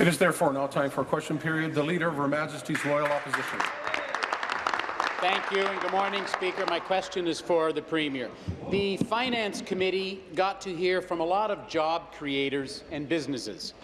It is therefore now time for a question period. The Leader of Her Majesty's Loyal Opposition. Thank you, and good morning, Speaker. My question is for the Premier. The Finance Committee got to hear from a lot of job creators and businesses,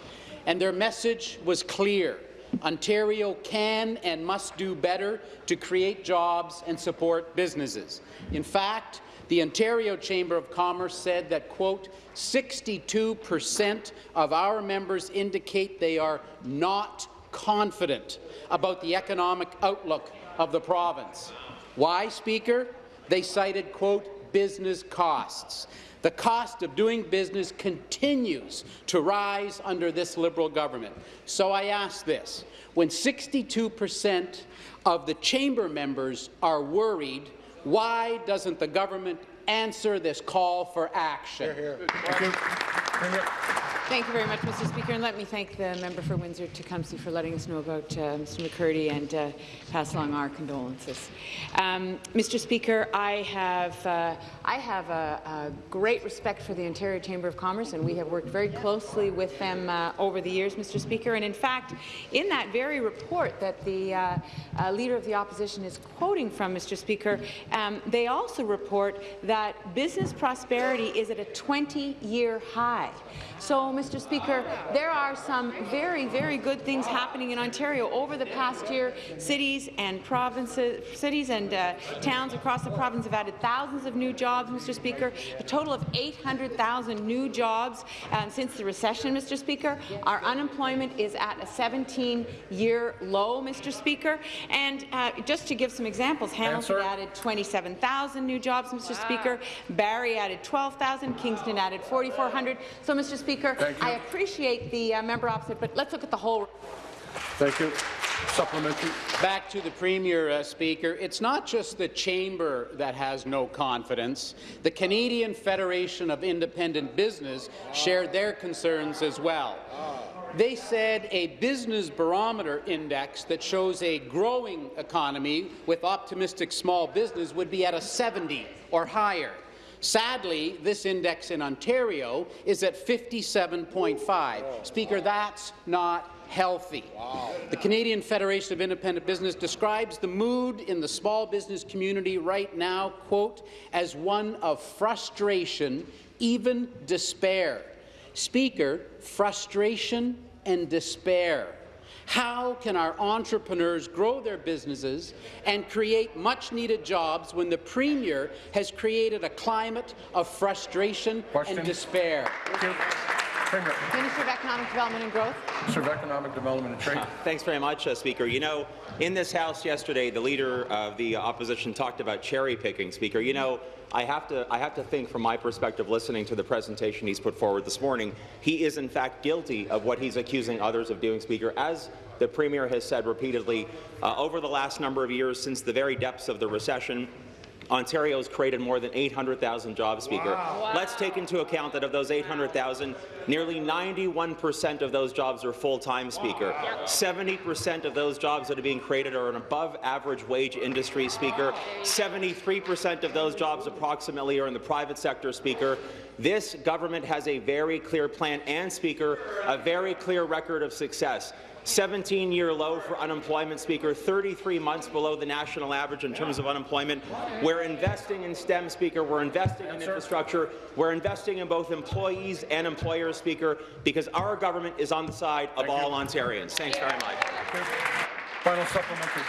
and their message was clear. Ontario can and must do better to create jobs and support businesses. In fact, the Ontario Chamber of Commerce said that, quote, 62 percent of our members indicate they are not confident about the economic outlook of the province. Why, Speaker? They cited, quote, business costs. The cost of doing business continues to rise under this Liberal government. So I ask this, when 62 percent of the chamber members are worried, why doesn't the government answer this call for action? Hear, hear. Thank you very much, Mr. Speaker, and let me thank the member for Windsor-Tecumseh for letting us know about uh, Mr. McCurdy and uh, pass along our condolences. Um, Mr. Speaker, I have uh, I have a, a, great respect for the Ontario Chamber of Commerce, and we have worked very closely with them uh, over the years, Mr. Speaker. And in fact, in that very report that the uh, uh, Leader of the Opposition is quoting from, Mr. Speaker, um, they also report that business prosperity is at a 20-year high. So, Mr. Speaker, there are some very, very good things happening in Ontario over the past year. Cities and provinces, cities and uh, towns across the province have added thousands of new jobs, Mr. Speaker. A total of 800,000 new jobs um, since the recession, Mr. Speaker. Our unemployment is at a 17-year low, Mr. Speaker. And uh, just to give some examples, Hamilton Answer. added 27,000 new jobs, Mr. Wow. Speaker. Barrie added 12,000. Kingston added 4,400. So, Mr. Speaker, I appreciate the uh, member opposite, but let's look at the whole. Thank you. Supplementary. Back to the Premier, uh, Speaker. It's not just the Chamber that has no confidence. The Canadian Federation of Independent Business shared their concerns as well. They said a business barometer index that shows a growing economy with optimistic small business would be at a 70 or higher. Sadly, this index in Ontario is at 57.5. Speaker, that's not healthy. Wow. The Canadian Federation of Independent Business describes the mood in the small business community right now, quote, as one of frustration, even despair. Speaker, frustration and despair. How can our entrepreneurs grow their businesses and create much-needed jobs when the Premier has created a climate of frustration Question. and despair? Minister of Economic Development and Growth. Minister of Economic Development and Trade. Uh, thanks very much, uh, Speaker. You know, in this House yesterday, the Leader of the Opposition talked about cherry picking, Speaker. You know, I have to I have to think from my perspective, listening to the presentation he's put forward this morning, he is in fact guilty of what he's accusing others of doing, Speaker, as the Premier has said repeatedly uh, over the last number of years since the very depths of the recession. Ontario has created more than 800,000 jobs, Speaker. Wow. Let's take into account that of those 800,000, nearly 91 percent of those jobs are full-time, Speaker. 70 percent of those jobs that are being created are in above-average wage industry, Speaker. 73 percent of those jobs approximately are in the private sector, Speaker. This government has a very clear plan and, Speaker, a very clear record of success. 17-year low for unemployment, Speaker, 33 months below the national average in terms of unemployment. We're investing in STEM, Speaker. We're investing in infrastructure. We're investing in both employees and employers, Speaker, because our government is on the side of all Ontarians. Thanks very much. Final supplementary.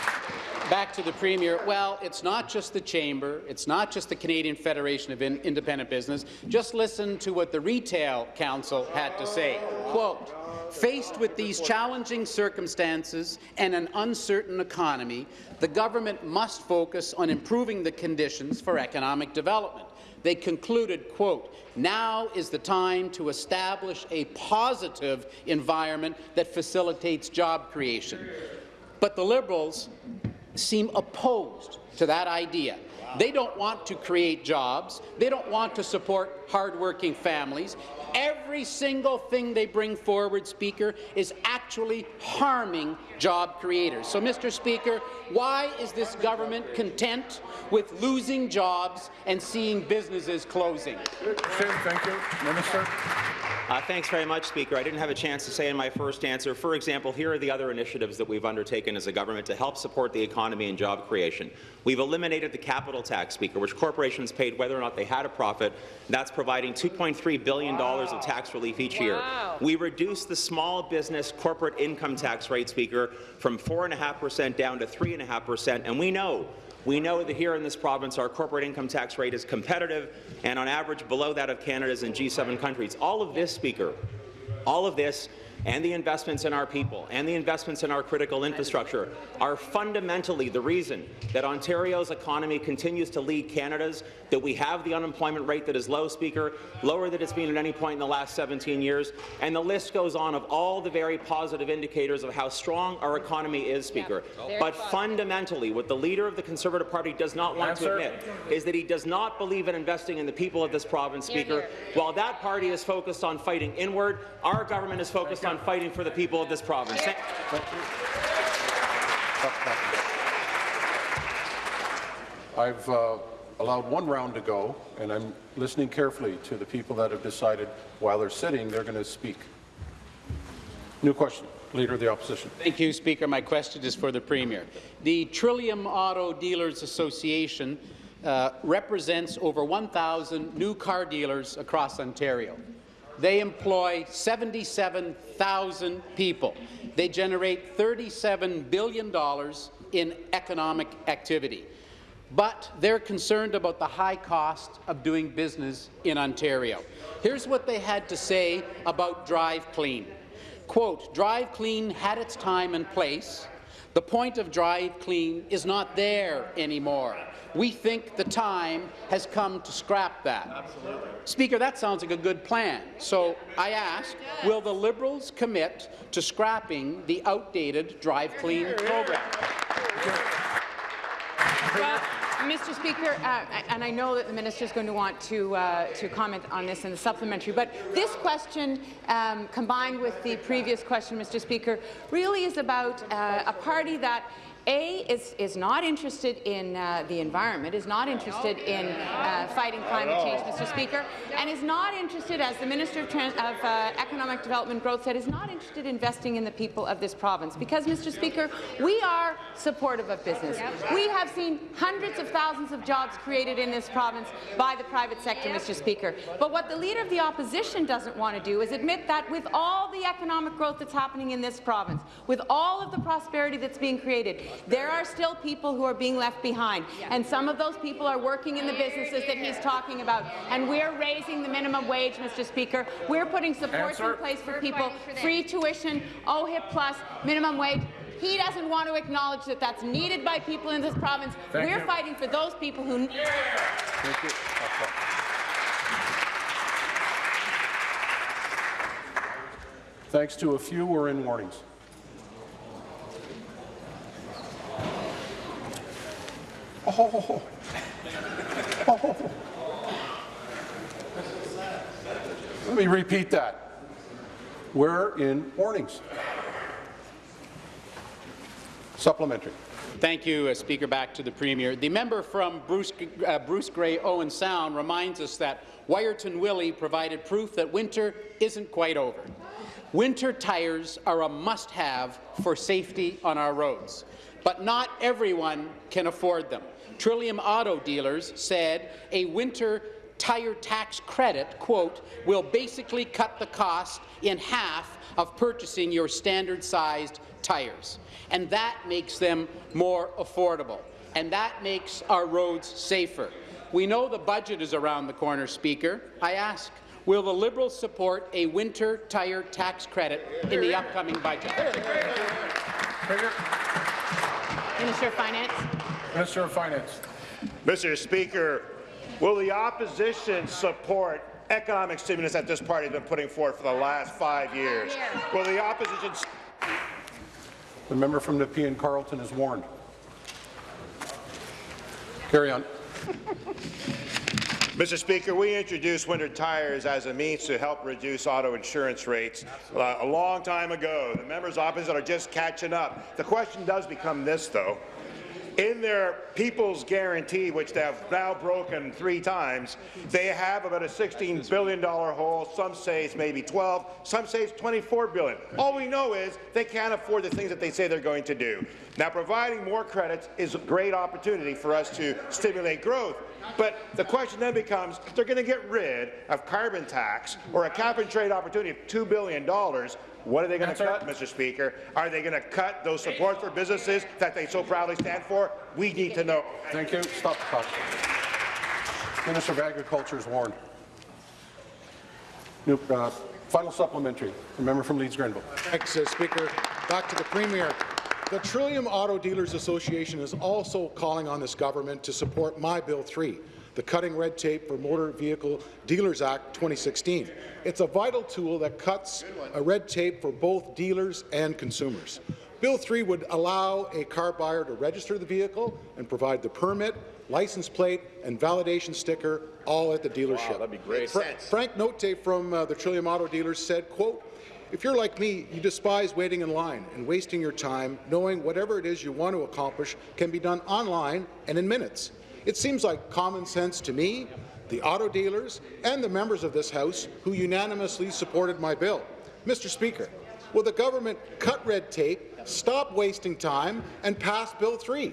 Back to the Premier. Well, it's not just the Chamber. It's not just the Canadian Federation of In Independent Business. Just listen to what the Retail Council had to say. Quote, Faced with these challenging circumstances and an uncertain economy, the government must focus on improving the conditions for economic development. They concluded, quote, now is the time to establish a positive environment that facilitates job creation. But the Liberals seem opposed to that idea. They don't want to create jobs. They don't want to support hardworking families. Every single thing they bring forward, Speaker, is actually harming job creators. So, Mr. Speaker, why is this government content with losing jobs and seeing businesses closing? Thank you. Minister. Uh, thanks very much, Speaker. I didn't have a chance to say in my first answer. For example, here are the other initiatives that we've undertaken as a government to help support the economy and job creation. We've eliminated the capital tax, Speaker, which corporations paid whether or not they had a profit. That's providing $2.3 billion wow. of tax relief each year. We reduced the small business corporate income tax rate, Speaker, from 4.5% down to 3.5%, and we know we know that here in this province, our corporate income tax rate is competitive and on average below that of Canada's and G7 countries. All of this, Speaker, all of this and the investments in our people and the investments in our critical infrastructure are fundamentally the reason that Ontario's economy continues to lead Canada's, that we have the unemployment rate that is low, Speaker, lower than it's been at any point in the last 17 years, and the list goes on of all the very positive indicators of how strong our economy is, Speaker. Yeah. But fundamentally, what the leader of the Conservative Party does not want Answer. to admit is that he does not believe in investing in the people of this province, Speaker. Hear, hear. While that party is focused on fighting inward, our government is focused on fighting for the people of this province. I've uh, allowed one round to go, and I'm listening carefully to the people that have decided while they're sitting they're going to speak. New question. Leader of the Opposition. Thank you, Speaker. My question is for the Premier. The Trillium Auto Dealers Association uh, represents over 1,000 new car dealers across Ontario. They employ 77,000 people. They generate $37 billion in economic activity. But they're concerned about the high cost of doing business in Ontario. Here's what they had to say about Drive Clean. Quote, Drive Clean had its time and place. The point of Drive Clean is not there anymore. We think the time has come to scrap that. Absolutely. Speaker, that sounds like a good plan. So I ask, will the Liberals commit to scrapping the outdated Drive Clean program? Well, Mr. Speaker, uh, and I know that the minister is going to want to uh, to comment on this in the supplementary, but this question, um, combined with the previous question, Mr. Speaker, really is about uh, a party that a is, is not interested in uh, the environment, is not interested in uh, fighting climate change, Mr. Speaker, and is not interested, as the Minister of, Trans of uh, Economic Development Growth said, is not interested in investing in the people of this province. Because, Mr. Speaker, we are supportive of business. We have seen hundreds of thousands of jobs created in this province by the private sector, Mr. Speaker. But what the Leader of the Opposition doesn't want to do is admit that with all the economic growth that's happening in this province, with all of the prosperity that's being created, there are still people who are being left behind, and some of those people are working in the businesses that he's talking about. And we're raising the minimum wage, Mr. Speaker. We're putting supports Answer. in place for people, free tuition, OHIP plus, minimum wage. He doesn't want to acknowledge that that's needed by people in this province. Thank We're you. fighting for those people who. Thank you. Thanks to a few, we're in warnings. Oh. Oh. Let me repeat that. We're in warnings. Supplementary. Thank you, uh, Speaker. Back to the Premier. The member from Bruce, uh, Bruce Grey Owen Sound reminds us that Wiarton Willie provided proof that winter isn't quite over. Winter tires are a must-have for safety on our roads, but not everyone can afford them. Trillium Auto Dealers said a winter tire tax credit, quote, will basically cut the cost in half of purchasing your standard-sized tires. And that makes them more affordable. And that makes our roads safer. We know the budget is around the corner, Speaker. I ask, will the Liberals support a winter tire tax credit in the upcoming budget? Minister of Finance. Minister of Finance. Mr. Speaker, will the opposition support economic stimulus that this party has been putting forward for the last five years? Will the opposition... The member from Nepean Carleton is warned. Carry on. Mr. Speaker, we introduced winter tires as a means to help reduce auto insurance rates uh, a long time ago. The members opposite are just catching up. The question does become this, though. In their People's Guarantee, which they have now broken three times, they have about a $16 billion hole. Some say it's maybe 12. Some say it's 24 billion. All we know is they can't afford the things that they say they're going to do. Now, providing more credits is a great opportunity for us to stimulate growth. But the question then becomes, they're going to get rid of carbon tax or a cap-and-trade opportunity of $2 billion, what are they going to cut, Mr. Speaker? Are they going to cut those support for businesses that they so proudly stand for? We need to know. Thank you. Stop the clock. Minister of Agriculture is warned. New, uh, final supplementary. The member from Leeds Grenville. Thanks, uh, Speaker. Back to the Premier. The Trillium Auto Dealers Association is also calling on this government to support My Bill 3, the Cutting Red Tape for Motor Vehicle Dealers Act 2016. It's a vital tool that cuts a red tape for both dealers and consumers. Bill 3 would allow a car buyer to register the vehicle and provide the permit, license plate, and validation sticker all at the dealership. Wow, that'd be great. Fra- Frank Notte from uh, the Trillium Auto Dealers said, quote, if you're like me, you despise waiting in line and wasting your time knowing whatever it is you want to accomplish can be done online and in minutes. It seems like common sense to me, the auto dealers, and the members of this House who unanimously supported my bill. Mr. Speaker, will the government cut red tape, stop wasting time, and pass Bill 3?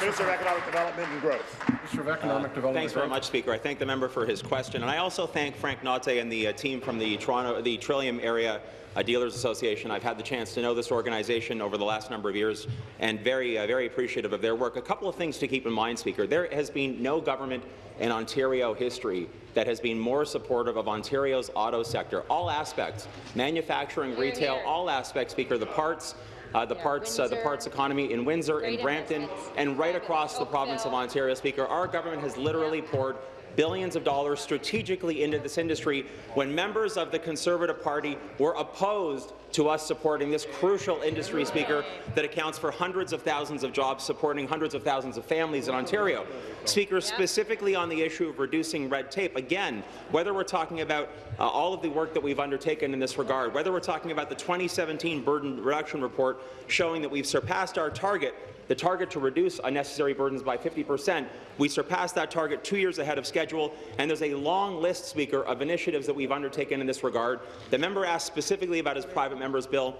Minister of Economic Development and Growth. Minister of Economic Development. Thanks very much, Speaker. I thank the member for his question, and I also thank Frank Notte and the uh, team from the Toronto, the Trillium Area uh, Dealers Association. I've had the chance to know this organization over the last number of years, and very, uh, very appreciative of their work. A couple of things to keep in mind, Speaker. There has been no government in Ontario history that has been more supportive of Ontario's auto sector, all aspects, manufacturing, retail, all aspects, Speaker. The parts, uh, the parts, uh, the parts economy in Windsor, in Brampton, and right across the province of Ontario, Speaker. Our government has literally poured billions of dollars strategically into this industry when members of the Conservative Party were opposed to us supporting this crucial industry, Speaker, that accounts for hundreds of thousands of jobs, supporting hundreds of thousands of families in Ontario. Speaker, specifically on the issue of reducing red tape, again, whether we're talking about uh, all of the work that we've undertaken in this regard, whether we're talking about the 2017 burden reduction report showing that we've surpassed our target the target to reduce unnecessary burdens by 50 percent. We surpassed that target two years ahead of schedule, and there's a long list, Speaker, of initiatives that we've undertaken in this regard. The member asked specifically about his private member's bill.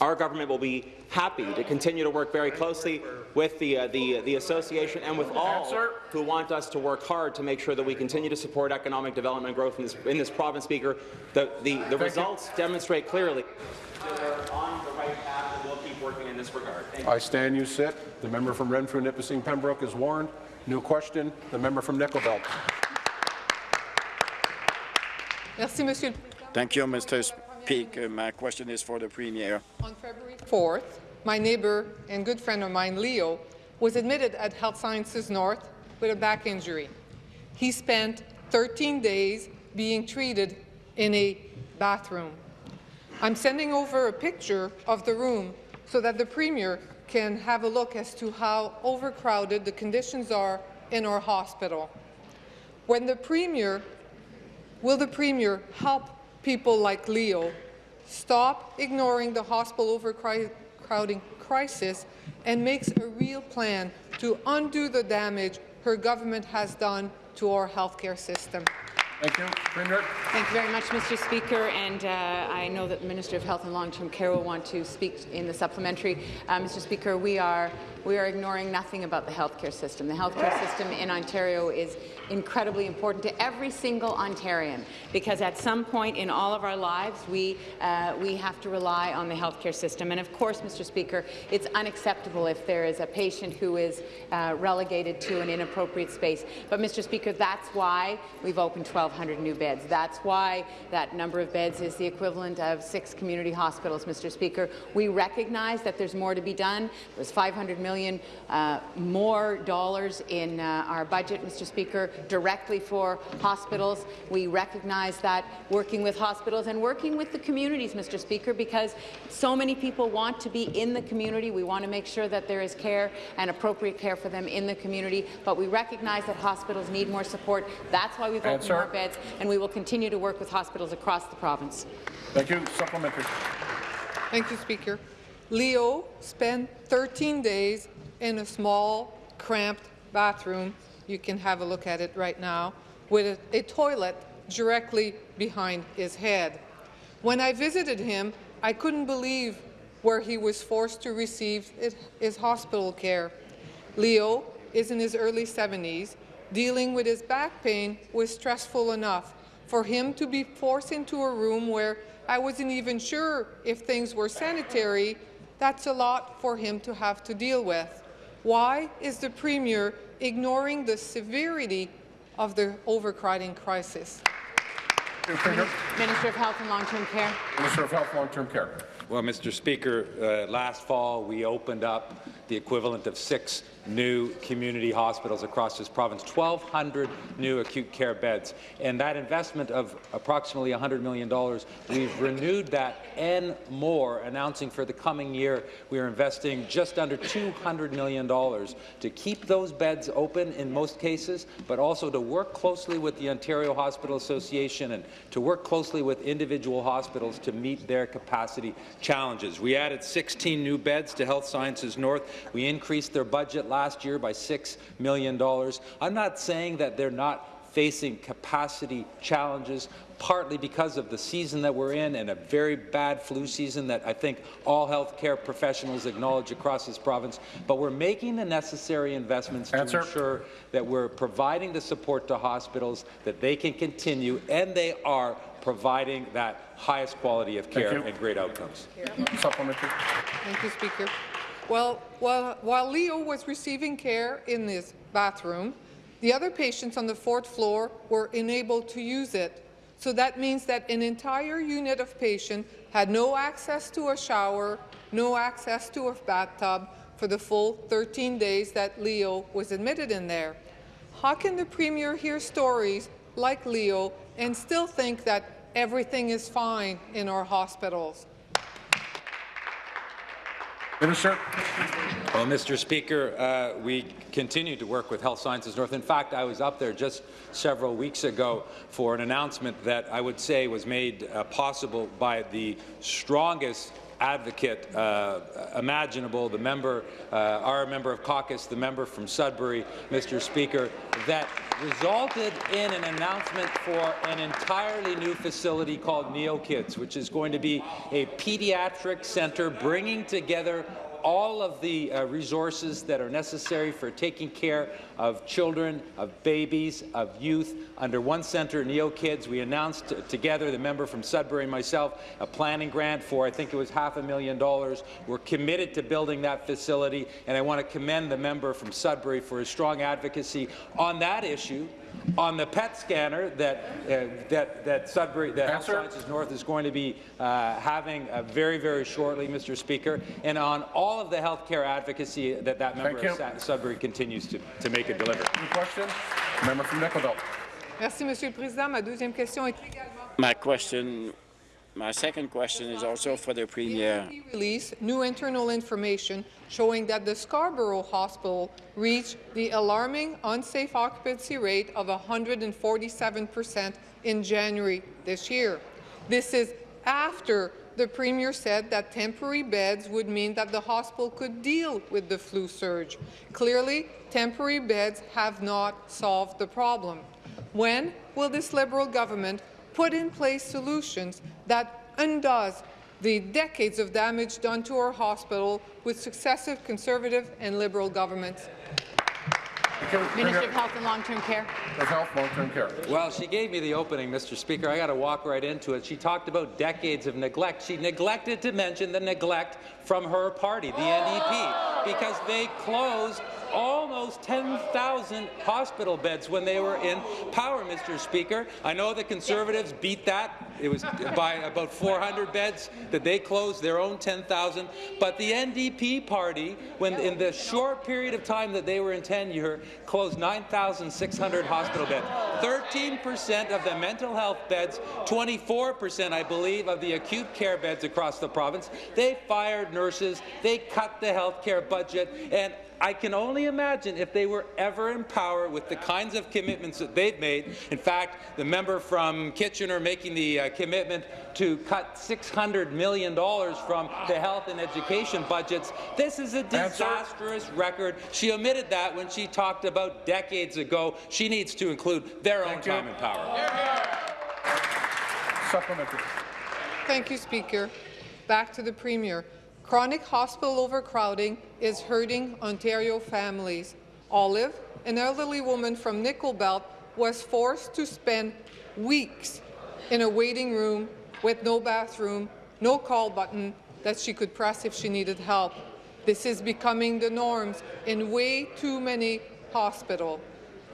Our government will be happy to continue to work very closely with the, uh, the, the association and with all who want us to work hard to make sure that we continue to support economic development and growth in this, in this province, Speaker. The, the, the results demonstrate clearly that we're on the right path and we'll keep working in this regard. Thank you. I stand, you sit. The member from Renfrew, Nipissing, Pembroke is warned. New question. The member from Nickel Belt. Merci, Monsieur. Thank you, Mr. Speaker. Uh, my question is for the Premier. On February 4th, my neighbor and good friend of mine, Leo, was admitted at Health Sciences North with a back injury. He spent 13 days being treated in a bathroom. I'm sending over a picture of the room so that the Premier can have a look as to how overcrowded the conditions are in our hospital. When the Premier Will the Premier help people like Leo stop ignoring the hospital overcrowding crisis and makes a real plan to undo the damage her government has done to our healthcare system? Thank you. Premier. Thank you very much, Mr. Speaker. And uh, I know that the Minister of Health and Long-Term Care will want to speak in the supplementary. Uh, Mr. Speaker, we are we are ignoring nothing about the healthcare system. The healthcare system in Ontario is incredibly important to every single Ontarian because at some point in all of our lives we uh, we have to rely on the healthcare system. And of course, Mr. Speaker, it's unacceptable if there is a patient who is uh, relegated to an inappropriate space. But Mr. Speaker, that's why we've opened 1,200 new beds. That's why that number of beds is the equivalent of six community hospitals, Mr. Speaker. We recognize that there's more to be done. There's 500 million uh, more dollars in uh, our budget, Mr. Speaker, directly for hospitals. We recognize that working with hospitals and working with the communities, Mr. Speaker, because so many people want to be in the community. We want to make sure that there is care and appropriate care for them in the community, but we recognize that hospitals need more support. That's why we've Answer. opened more beds, and we will continue to work with hospitals across the province. Thank you. Supplementary. Thank you, Speaker. Leo spent 13 days in a small, cramped bathroom. You can have a look at it right now, with a, a toilet directly behind his head. When I visited him, I couldn't believe where he was forced to receive his hospital care. Leo is in his early 70s. Dealing with his back pain was stressful enough. For him to be forced into a room where I wasn't even sure if things were sanitary, that's a lot for him to have to deal with. Why is the Premier ignoring the severity of the overcrowding crisis? Minister of Health and Long-Term Care. Minister of Health, Long-Term Care. Well, Mr. Speaker, uh, last fall we opened up the equivalent of six new community hospitals across this province, 1,200 new acute care beds. And that investment of approximately $100 million, we've renewed that and more, announcing for the coming year we are investing just under $200 million to keep those beds open in most cases, but also to work closely with the Ontario Hospital Association and to work closely with individual hospitals to meet their capacity challenges. We added 16 new beds to Health Sciences North. We increased their budget last year by $6 million. I'm not saying that they're not facing capacity challenges, partly because of the season that we're in and a very bad flu season that I think all healthcare professionals acknowledge across this province. But we're making the necessary investments Answer. to ensure that we're providing the support to hospitals that they can continue, and they are providing that highest quality of care and great outcomes. Supplementary. Thank you, Speaker. Well, while, while Leo was receiving care in this bathroom, the other patients on the fourth floor were unable to use it. So that means that an entire unit of patients had no access to a shower, no access to a bathtub for the full 13 days that Leo was admitted in there. How can the Premier hear stories like Leo and still think that everything is fine in our hospitals? Minister. Well, Mr. Speaker, uh, we continue to work with Health Sciences North. In fact, I was up there just several weeks ago for an announcement that I would say was made uh, possible by the strongest advocate uh, imaginable, the member, uh, our member of caucus, the member from Sudbury, Mr. Speaker, that resulted in an announcement for an entirely new facility called NeoKids, which is going to be a pediatric centre bringing together all of the uh, resources that are necessary for taking care of children, of babies, of youth under one centre, Neo Kids. We announced together, the member from Sudbury and myself, a planning grant for, I think it was half a million dollars. We're committed to building that facility, and I want to commend the member from Sudbury for his strong advocacy on that issue on the PET scanner that uh, that that Sudbury, that Health Sciences North is going to be uh, having uh, very very shortly, Mr. Speaker, and on all of the healthcare advocacy that that member Thank of you. Sudbury continues to to make and deliver. New question. Member from Nickel Merci, Monsieur le Président. Ma deuxième question est également My question, my second question is also for the Premier. AFP released new internal information showing that the Scarborough Hospital reached the alarming unsafe occupancy rate of 147% in January this year. This is after the Premier said that temporary beds would mean that the hospital could deal with the flu surge. Clearly, temporary beds have not solved the problem. When will this Liberal government put in place solutions that undoes the decades of damage done to our hospital with successive Conservative and Liberal governments? Minister of Health and Long-Term Care. Of Health, Long-Term Care. Well, she gave me the opening, Mr. Speaker. I got to walk right into it. She talked about decades of neglect. She neglected to mention the neglect from her party, the NDP, because they closed almost 10,000 hospital beds when they were in power, Mr. Speaker. I know the Conservatives beat that. It was by about 400 beds that they closed their own 10,000. But the NDP party, when in the short period of time that they were in tenure, closed 9,600 hospital beds. 13% of the mental health beds, 24%, I believe, of the acute care beds across the province. They fired nurses. They cut the health care budget. budget, and I can only imagine if they were ever in power with the kinds of commitments that they've made. In fact, the member from Kitchener making the uh, commitment to cut $600 million from the health and education budgets. This is a disastrous record. She omitted that when she talked about decades ago. She needs to include their own time and power. Supplementary. Thank you, Speaker. Back to the Premier. Chronic hospital overcrowding is hurting Ontario families. Olive, an elderly woman from Nickel Belt, was forced to spend weeks in a waiting room with no bathroom, no call button that she could press if she needed help. This is becoming the norms in way too many hospitals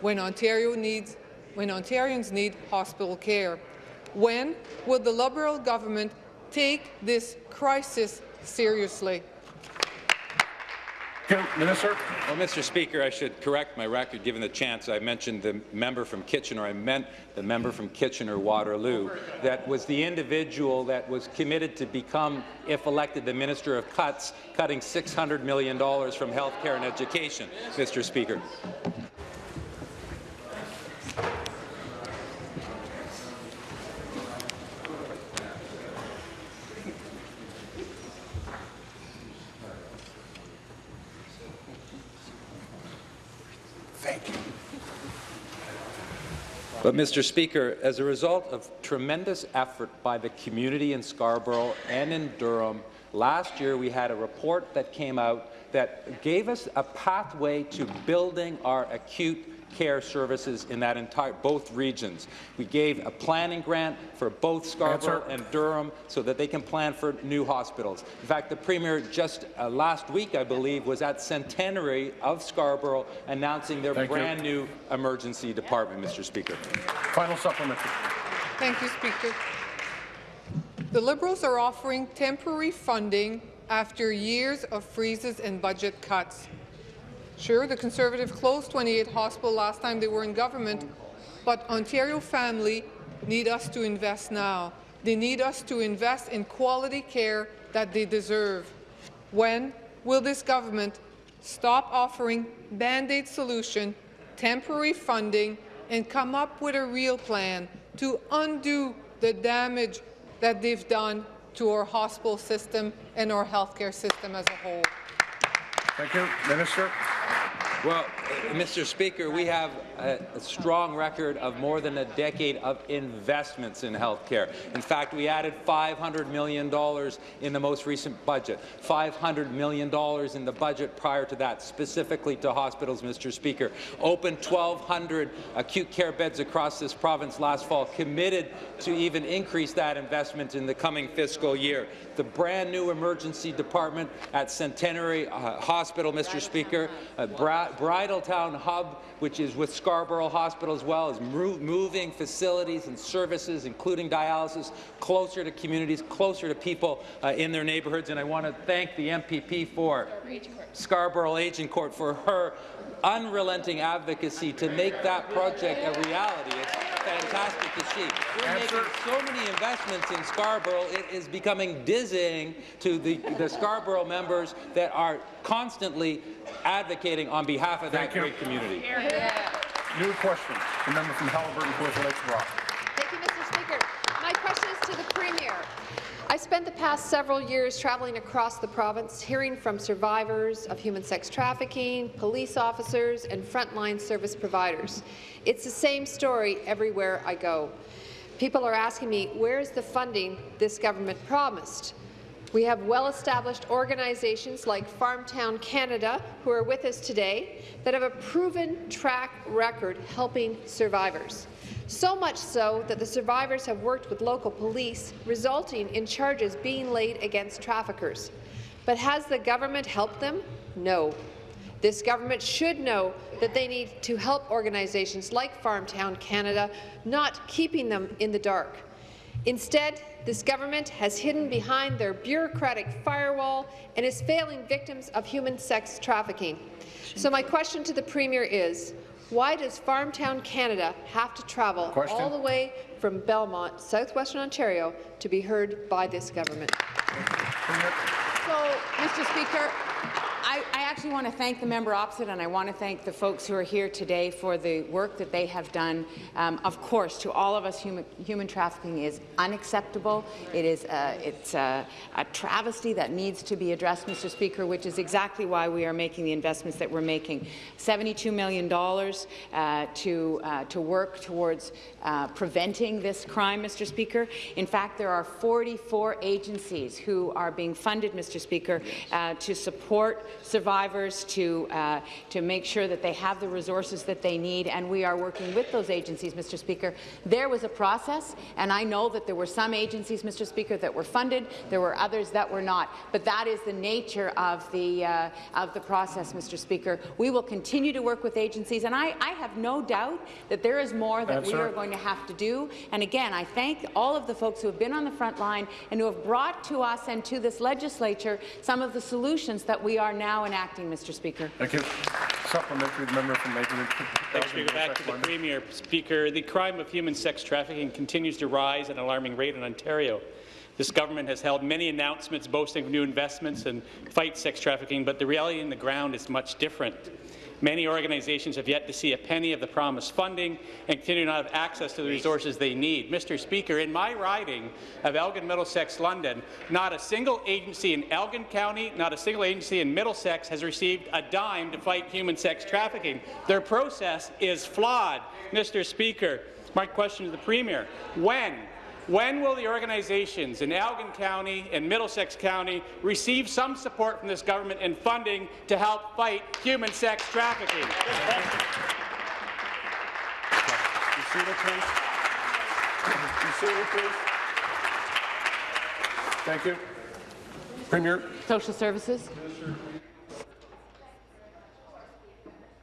when Ontario needs when Ontarians need hospital care. When will the Liberal government take this crisis seriously? Minister. Well, Mr. Speaker, I should correct my record given the chance. I mentioned the member from Kitchener. I meant the member from Kitchener-Waterloo. That was the individual that was committed to become, if elected, the Minister of Cuts, cutting $600 million from health care and education, Mr. Speaker. But, Mr. Speaker, as a result of tremendous effort by the community in Scarborough and in Durham, last year we had a report that came out that gave us a pathway to building our acute care services in that entire both regions. We gave a planning grant for both Scarborough Answer. and Durham so that they can plan for new hospitals. In fact, the Premier just uh, last week, I believe, was at Centenary of Scarborough announcing their Thank you. brand new emergency department, Mr. Speaker. Final supplementary. Thank you, Speaker. The Liberals are offering temporary funding after years of freezes and budget cuts. Sure, the Conservative closed 28 hospitals last time they were in government, but Ontario family need us to invest now. They need us to invest in quality care that they deserve. When will this government stop offering Band-Aid solution, temporary funding, and come up with a real plan to undo the damage that they've done to our hospital system and our healthcare system as a whole? Thank you. Minister. Well, uh, Mr. Speaker, we have a, a strong record of more than a decade of investments in health care. In fact, we added $500 million in the most recent budget, $500 million in the budget prior to that, specifically to hospitals, Mr. Speaker. Opened 1,200 acute care beds across this province last fall, committed to even increase that investment in the coming fiscal year. The brand new emergency department at Centenary uh, Hospital, Mr. Speaker, uh, Bridletowne Hub, which is with Scarborough Hospital as well, is mo moving facilities and services, including dialysis, closer to communities, closer to people uh, in their neighbourhoods. And I want to thank the MPP for Scarborough Agincourt for her unrelenting advocacy to make that project a reality. It's fantastic to see. We're making so many investments in Scarborough, it is becoming dizzying to the, the Scarborough members that are constantly advocating on behalf of Thank that you. great community. New question. The member from Haliburton, Kawartha Lakes Brock. Thank you, Mr. Speaker. My question is to the Premier. I spent the past several years traveling across the province, hearing from survivors of human sex trafficking, police officers, and frontline service providers. It's the same story everywhere I go. People are asking me, where's the funding this government promised? We have well-established organizations like Farmtown Canada, who are with us today, that have a proven track record helping survivors. So much so that the survivors have worked with local police, resulting in charges being laid against traffickers. But has the government helped them? No. This government should know that they need to help organizations like Farmtown Canada, not keeping them in the dark. Instead, this government has hidden behind their bureaucratic firewall and is failing victims of human sex trafficking. So my question to the Premier is, why does Farmtown Canada have to travel Question. all the way from Belmont, southwestern Ontario, to be heard by this government? So, Mr. Speaker, I, I actually want to thank the member opposite, and I want to thank the folks who are here today for the work that they have done. Um, of course, to all of us, human, human trafficking is unacceptable. It is a, it's a, a travesty that needs to be addressed, Mr. Speaker, which is exactly why we are making the investments that we're making. $72 million uh, to, uh, to work towards uh, preventing this crime, Mr. Speaker. In fact, there are 44 agencies who are being funded, Mr. Speaker, uh, to support survivors, to, uh, to make sure that they have the resources that they need, and we are working with those agencies, Mr. Speaker. There was a process, and I know that there were some agencies, Mr. Speaker, that were funded, there were others that were not, but that is the nature of the, uh, of the process, Mr. Speaker. We will continue to work with agencies, and I, I have no doubt that there is more that we are going to have to do. And again, I thank all of the folks who have been on the front line and who have brought to us and to this legislature some of the solutions that we are now enacting, Mr. Speaker. Thank you. Supplementary member from Lakewood. Thanks, Speaker. Back to the Premier. Speaker, the crime of human sex trafficking continues to rise at an alarming rate in Ontario. This government has held many announcements boasting of new investments and fight sex trafficking, but the reality on the ground is much different. Many organizations have yet to see a penny of the promised funding and continue not have access to the resources they need. Mr. Speaker, in my riding of Elgin, Middlesex, London, not a single agency in Elgin County, not a single agency in Middlesex has received a dime to fight human sex trafficking. Their process is flawed. Mr. Speaker, my question to the Premier, when when will the organizations in Elgin County and Middlesex County receive some support from this government and funding to help fight human sex trafficking? You see it, please? You see it, please? Thank you. Premier. Social Services.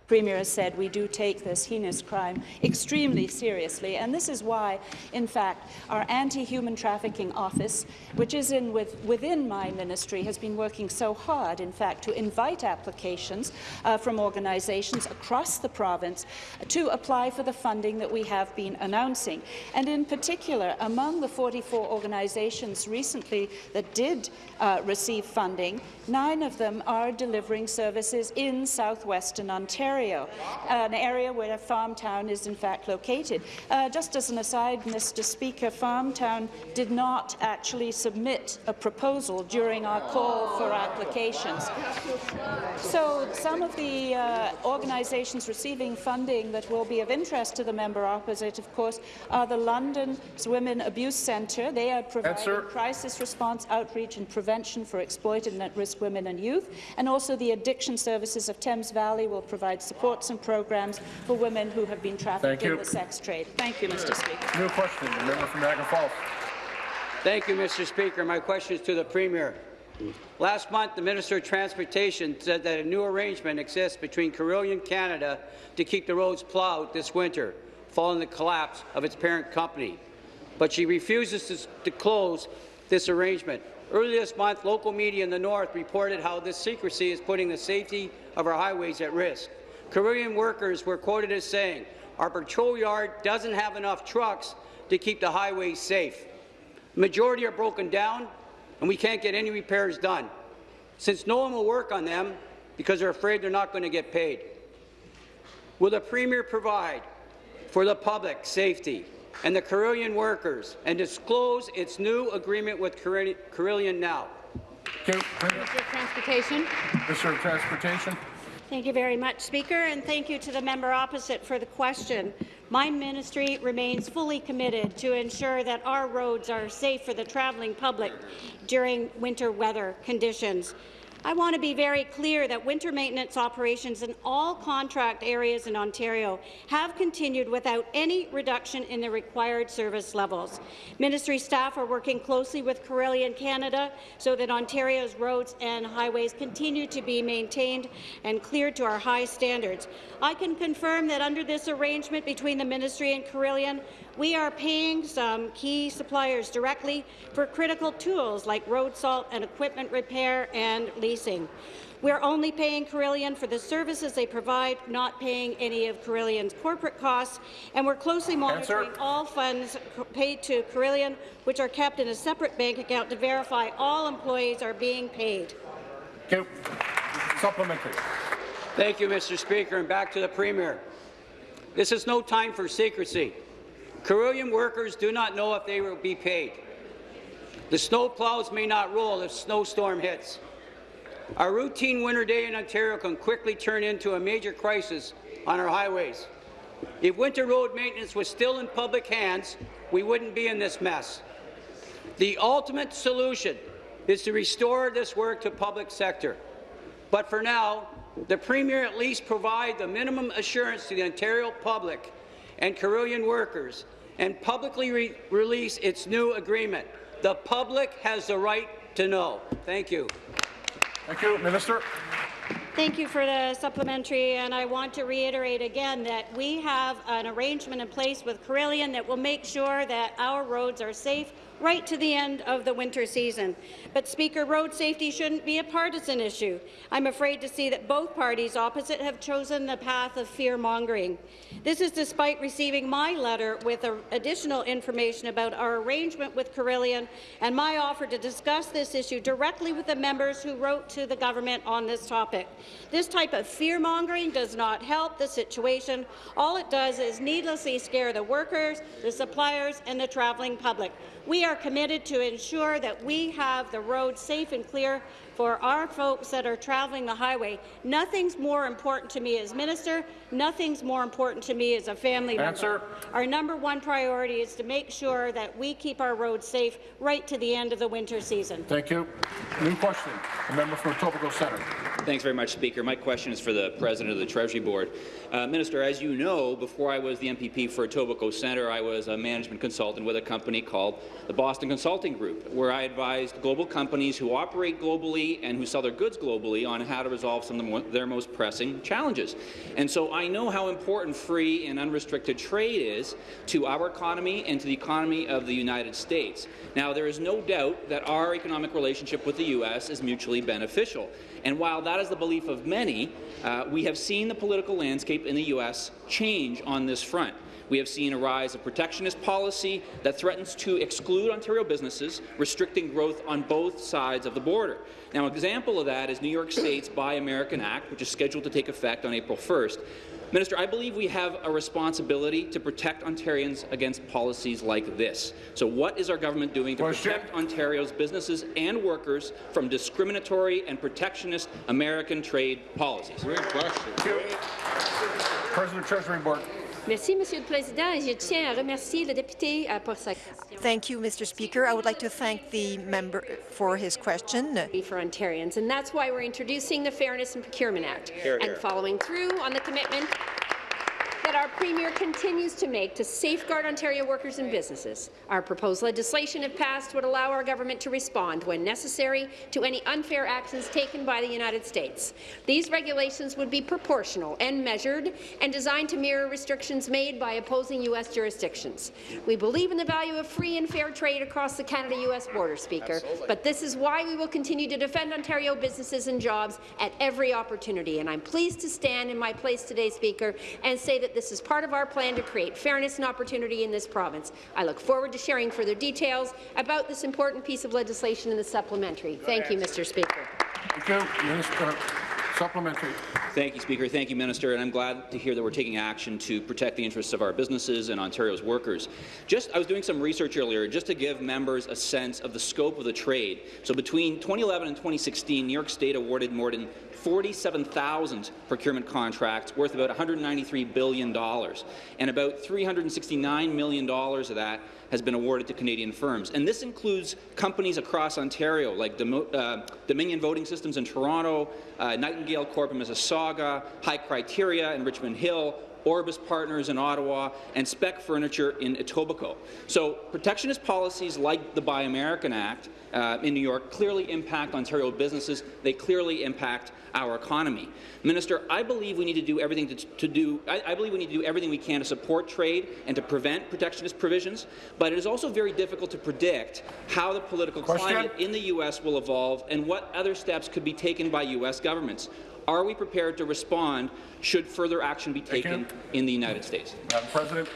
Premier has said we do take this heinous crime extremely seriously, and this is why, in fact, our anti-human trafficking office, which is in with, within my ministry, has been working so hard, in fact, to invite applications uh, from organizations across the province to apply for the funding that we have been announcing. And in particular, among the 44 organizations recently that did uh, receive funding, nine of them are delivering services in southwestern Ontario, an area where Farmtown is in fact located. Uh, just as an aside, Mr. Speaker, Farmtown did not actually submit a proposal during our call for applications. So some of the uh, organizations receiving funding that will be of interest to the member opposite, of course, are the London Women Abuse Centre. They are providing Answer. crisis response, outreach and prevention for exploited and at-risk women and youth, and also the addiction services of Thames Valley will provide supports and programs for women who have been trafficked in the sex trade. Thank you, Mr. Speaker. New question, the member from Niagara Falls. Thank you, Mr. Speaker. My question is to the Premier. Last month, the Minister of Transportation said that a new arrangement exists between Carillion Canada to keep the roads plowed this winter, following the collapse of its parent company. But she refuses to, to close this arrangement. Earlier this month, local media in the north reported how this secrecy is putting the safety of our highways at risk. Carillion workers were quoted as saying, our patrol yard doesn't have enough trucks to keep the highways safe. The majority are broken down, and we can't get any repairs done, since no one will work on them because they're afraid they're not going to get paid. Will the Premier provide for the public safety and the Carillion workers and disclose its new agreement with Carillion Carillion now? Okay, Premier. Minister of Transportation. Minister of Transportation. Thank you very much, Speaker, and thank you to the member opposite for the question. My ministry remains fully committed to ensure that our roads are safe for the travelling public during winter weather conditions. I want to be very clear that winter maintenance operations in all contract areas in Ontario have continued without any reduction in the required service levels. Ministry staff are working closely with Carillion Canada so that Ontario's roads and highways continue to be maintained and cleared to our high standards. I can confirm that under this arrangement between the Ministry and Carillion, we are paying some key suppliers directly for critical tools like road salt and equipment repair and leasing. We're only paying Carillion for the services they provide, not paying any of Carillion's corporate costs, and we're closely monitoring all funds paid to Carillion, which are kept in a separate bank account to verify all employees are being paid. Thank you. Supplementary. Thank you, Mr. Speaker, and back to the Premier. This is no time for secrecy. Carillion workers do not know if they will be paid. The snow plows may not roll if a snowstorm hits. Our routine winter day in Ontario can quickly turn into a major crisis on our highways. If winter road maintenance was still in public hands, we wouldn't be in this mess. The ultimate solution is to restore this work to public sector. But for now, the Premier at least provide the minimum assurance to the Ontario public and Carillion workers and publicly re release its new agreement. The public has the right to know. Thank you. Thank you. Minister. Thank you for the supplementary, and I want to reiterate again that we have an arrangement in place with Carillion that will make sure that our roads are safe right to the end of the winter season. But, Speaker, road safety shouldn't be a partisan issue. I'm afraid to see that both parties opposite have chosen the path of fear-mongering. This is despite receiving my letter with additional information about our arrangement with Carillion and my offer to discuss this issue directly with the members who wrote to the government on this topic. This type of fear-mongering does not help the situation. All it does is needlessly scare the workers, the suppliers, and the travelling public. We are committed to ensure that we have the roads safe and clear for our folks that are traveling the highway. Nothing's more important to me as minister. Nothing's more important to me as a family Answer. member. Our number one priority is to make sure that we keep our roads safe right to the end of the winter season. Thank you. New question. The member from Etobicoke Centre. Thanks very much, Speaker. My question is for the President of the Treasury Board. Uh, Minister, as you know, before I was the MPP for Etobicoke Centre, I was a management consultant with a company called the Boston Consulting Group, where I advised global companies who operate globally and who sell their goods globally on how to resolve some of their most pressing challenges. And so I know how important free and unrestricted trade is to our economy and to the economy of the United States. Now, there is no doubt that our economic relationship with the U.S. is mutually beneficial. And while that is the belief of many, uh, we have seen the political landscape in the U.S. change on this front. We have seen a rise of protectionist policy that threatens to exclude Ontario businesses, restricting growth on both sides of the border. Now, an example of that is New York State's Buy American Act, which is scheduled to take effect on April 1st. Minister, I believe we have a responsibility to protect Ontarians against policies like this. So what is our government doing to Question. protect Ontario's businesses and workers from discriminatory and protectionist American trade policies? Great question. President Treasury Board. Merci, Monsieur le Président, et je tiens à remercier le député uh, pour sa question. Thank you, Mr. Speaker. I would like to thank the member for his question. For Ontarians, and that's why we're introducing the Fairness and Procurement Act here, here. and following through on the commitment that our Premier continues to make to safeguard Ontario workers and businesses. Our proposed legislation, if passed, would allow our government to respond, when necessary, to any unfair actions taken by the United States. These regulations would be proportional and measured and designed to mirror restrictions made by opposing U.S. jurisdictions. We believe in the value of free and fair trade across the Canada-U.S. border, Speaker, Absolutely. but this is why we will continue to defend Ontario businesses and jobs at every opportunity. And I'm pleased to stand in my place today, Speaker, and say that this is part of our plan to create fairness and opportunity in this province. I look forward to sharing further details about this important piece of legislation in the supplementary. Thank you, Mr. Speaker. Thank you, Minister. Supplementary. Thank you, Speaker. Thank you, Minister. And I'm glad to hear that we're taking action to protect the interests of our businesses and Ontario's workers. Just, I was doing some research earlier just to give members a sense of the scope of the trade. So between 2011 and 2016, New York State awarded more than 47,000 procurement contracts worth about $193 billion, and about $369 million of that has been awarded to Canadian firms. And this includes companies across Ontario, like Demo uh, Dominion Voting Systems in Toronto, uh, Nightingale Corp in Mississauga, High Criteria in Richmond Hill, Orbis Partners in Ottawa, and Spec Furniture in Etobicoke. So protectionist policies like the Buy American Act uh, in New York clearly impact Ontario businesses. They clearly impact our economy. Minister, I believe we need to do everything to, to do. I, I, believe we need to do everything we can to support trade and to prevent protectionist provisions. But it is also very difficult to predict how the political Question? climate in the U.S. will evolve and what other steps could be taken by U.S. governments. Are we prepared to respond should further action be taken in the United States? Madam President.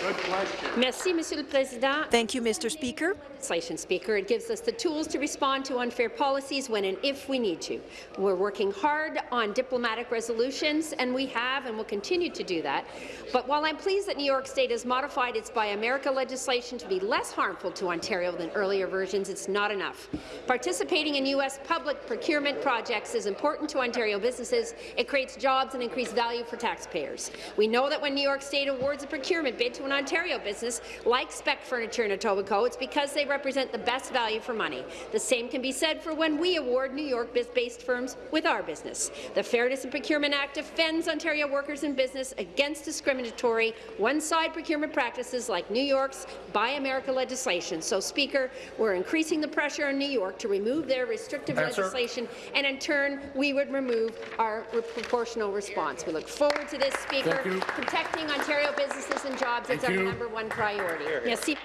Good question. Merci, Monsieur le Président. Thank you, Mr. Speaker. Legislation, Speaker. It gives us the tools to respond to unfair policies when and if we need to. We're working hard on diplomatic resolutions, and we have and will continue to do that. But while I'm pleased that New York State has modified its Buy America legislation to be less harmful to Ontario than earlier versions, it's not enough. Participating in U.S. public procurement projects is important to Ontario businesses. It creates jobs and increased value for taxpayers. We know that when New York State awards a procurement bid to an Ontario business, like Spec Furniture in Etobicoke, it's because they represent the best value for money. The same can be said for when we award New York-based firms with our business. The Fairness in Procurement Act defends Ontario workers and business against discriminatory, one-side procurement practices like New York's Buy America legislation. So, Speaker, we're increasing the pressure on New York to remove their restrictive Answer. legislation, and in turn, we would remove our proportional response. We look forward to this, Speaker. Thank you. Protecting Ontario businesses and jobs is Thank our number one priority. Merci.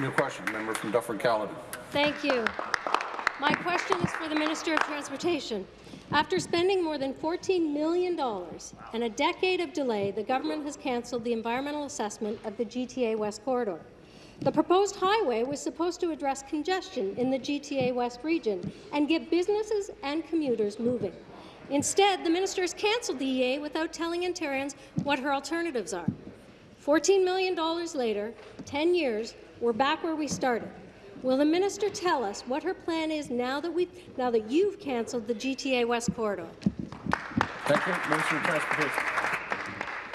New question, member from Dufferin-Caledon. Thank you. My question is for the Minister of Transportation. After spending more than $14 million and a decade of delay, the government has cancelled the environmental assessment of the GTA West corridor. The proposed highway was supposed to address congestion in the GTA West region and get businesses and commuters moving. Instead, the minister has cancelled the EA without telling Ontarians what her alternatives are. $14 million later, 10 years, we're back where we started. Will the minister tell us what her plan is now that we now that you've cancelled the GTA West corridor? Thank you, Minister of Transportation.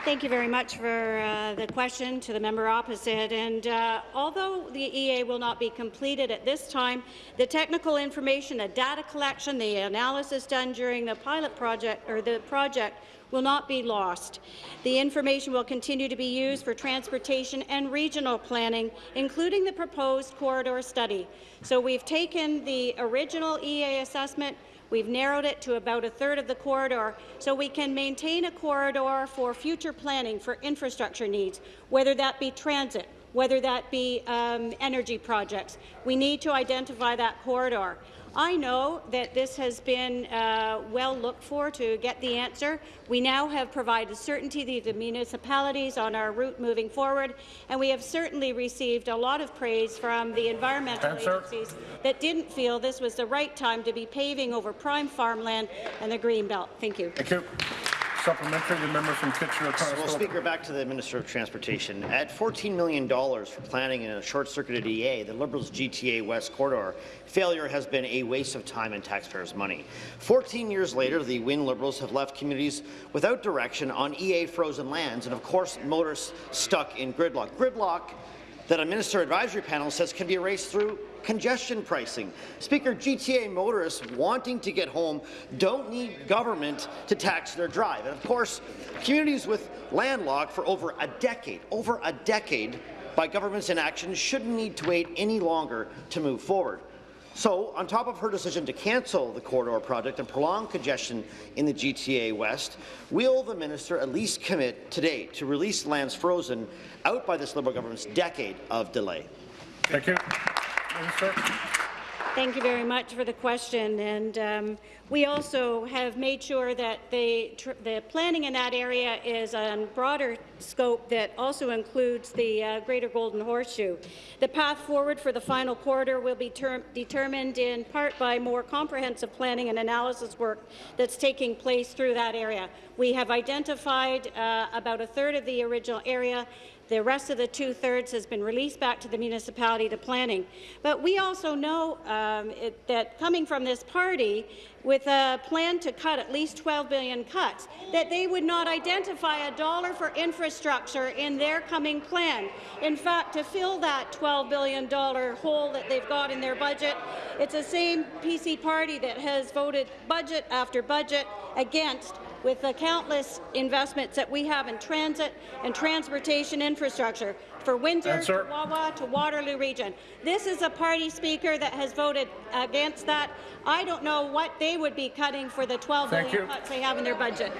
Thank you very much for uh, the question to the member opposite. And uh, although the EA will not be completed at this time, the technical information, the data collection, the analysis done during the pilot project or the project will not be lost. The information will continue to be used for transportation and regional planning, including the proposed corridor study. So we've taken the original EA assessment, We've narrowed it to about a third of the corridor so we can maintain a corridor for future planning for infrastructure needs, whether that be transit, whether that be um, energy projects. We need to identify that corridor. I know that this has been uh, well looked for to get the answer. We now have provided certainty to the municipalities on our route moving forward, and we have certainly received a lot of praise from the environmental Answer. agencies that didn't feel this was the right time to be paving over prime farmland and the Greenbelt. Thank you. Thank you. Supplementary, member from Well, Kitchener-Conestoga. Speaker, back to the Minister of Transportation. At $14 million for planning in a short-circuited EA, the Liberals' GTA West corridor failure has been a waste of time and taxpayers' money. 14 years later, the Wynne Liberals have left communities without direction on EA frozen lands, and of course, motorists stuck in gridlock. Gridlock that a minister advisory panel says can be erased through congestion pricing. Speaker, GTA motorists wanting to get home don't need government to tax their drive. And of course, communities with landlocked for over a decade, over a decade by government's inaction shouldn't need to wait any longer to move forward. So, on top of her decision to cancel the corridor project and prolong congestion in the GTA West, will the minister at least commit today to release lands frozen out by this Liberal government's decade of delay? Thank you. Minister. Thank you very much for the question. And um, we also have made sure that the, the planning in that area is on broader scope that also includes the uh, Greater Golden Horseshoe. The path forward for the final corridor will be determined in part by more comprehensive planning and analysis work that's taking place through that area. We have identified uh, about a third of the original area the rest of the two-thirds has been released back to the municipality to planning. But we also know um, it, that coming from this party, with a plan to cut at least 12 billion cuts, that they would not identify a dollar for infrastructure in their coming plan. In fact, to fill that $12 billion hole that they've got in their budget, it's the same PC party that has voted budget after budget against with the countless investments that we have in transit and transportation infrastructure for Windsor, Answer. to Wawa, to Waterloo region. This is a party speaker that has voted against that. I don't know what they would be cutting for the 12 Thank billion you. cuts they have in their budget.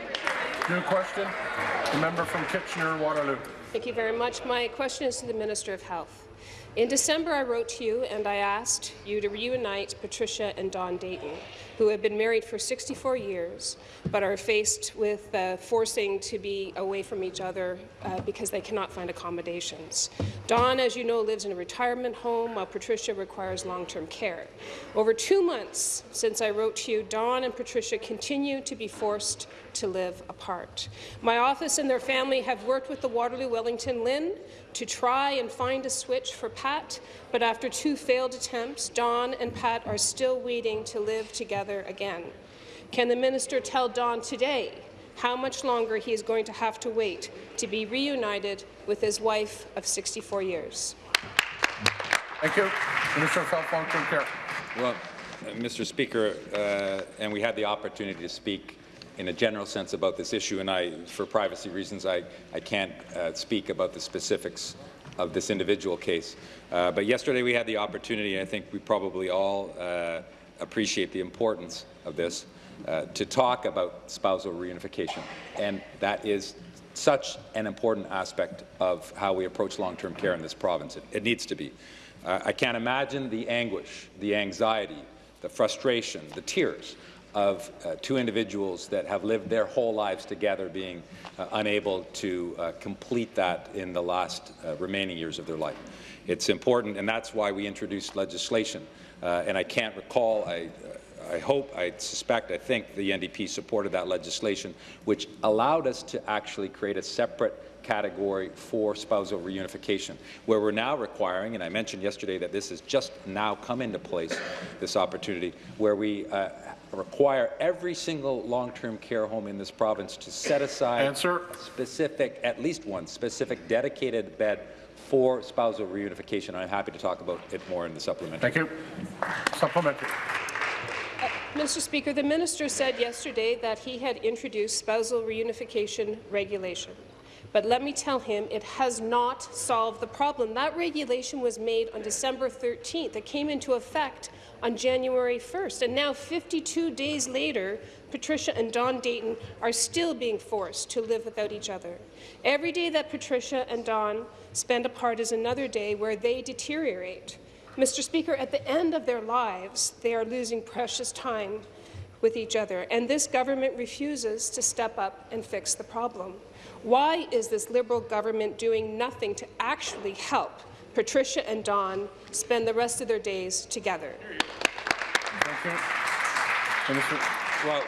New question, the member from Kitchener-Waterloo. Thank you very much. My question is to the Minister of Health. In December, I wrote to you and I asked you to reunite Patricia and Don Dayton, who have been married for 64 years but are faced with uh, forcing to be away from each other uh, because they cannot find accommodations. Don, as you know, lives in a retirement home while Patricia requires long-term care. Over two months since I wrote to you, Don and Patricia continue to be forced to live apart. My office and their family have worked with the Waterloo Wellington LHIN to try and find a switch for Pat, but after two failed attempts, Don and Pat are still waiting to live together again. Can the minister tell Don today how much longer he is going to have to wait to be reunited with his wife of 64 years? Thank you. Minister of Health, Long-Term Care. Well, uh, Mr. Speaker, uh, and we had the opportunity to speak in a general sense about this issue, and I, for privacy reasons, I, I can't uh, speak about the specifics of this individual case. Uh, but yesterday we had the opportunity, and I think we probably all uh, appreciate the importance of this, uh, to talk about spousal reunification. And that is such an important aspect of how we approach long-term care in this province. It, it needs to be. Uh, I can't imagine the anguish, the anxiety, the frustration, the tears of uh, two individuals that have lived their whole lives together being uh, unable to uh, complete that in the last uh, remaining years of their life. It's important, and that's why we introduced legislation. Uh, and I can't recall, I, I hope, I suspect, I think the NDP supported that legislation, which allowed us to actually create a separate category for spousal reunification, where we're now requiring, and I mentioned yesterday that this has just now come into place, this opportunity, where we uh, require every single long-term care home in this province to set aside Answer. specific, at least one specific dedicated bed for spousal reunification. I'm happy to talk about it more in the supplementary. Thank you. Supplementary. Uh, Mr. Speaker, the minister said yesterday that he had introduced spousal reunification regulation. But let me tell him it has not solved the problem. That regulation was made on December 13th. It came into effect on January 1st. And now, 52 days later, Patricia and Don Dayton are still being forced to live without each other. Every day that Patricia and Don spend apart is another day where they deteriorate. Mr. Speaker, at the end of their lives, they are losing precious time with each other, and this government refuses to step up and fix the problem. Why is this Liberal government doing nothing to actually help Patricia and Don spend the rest of their days together? Well,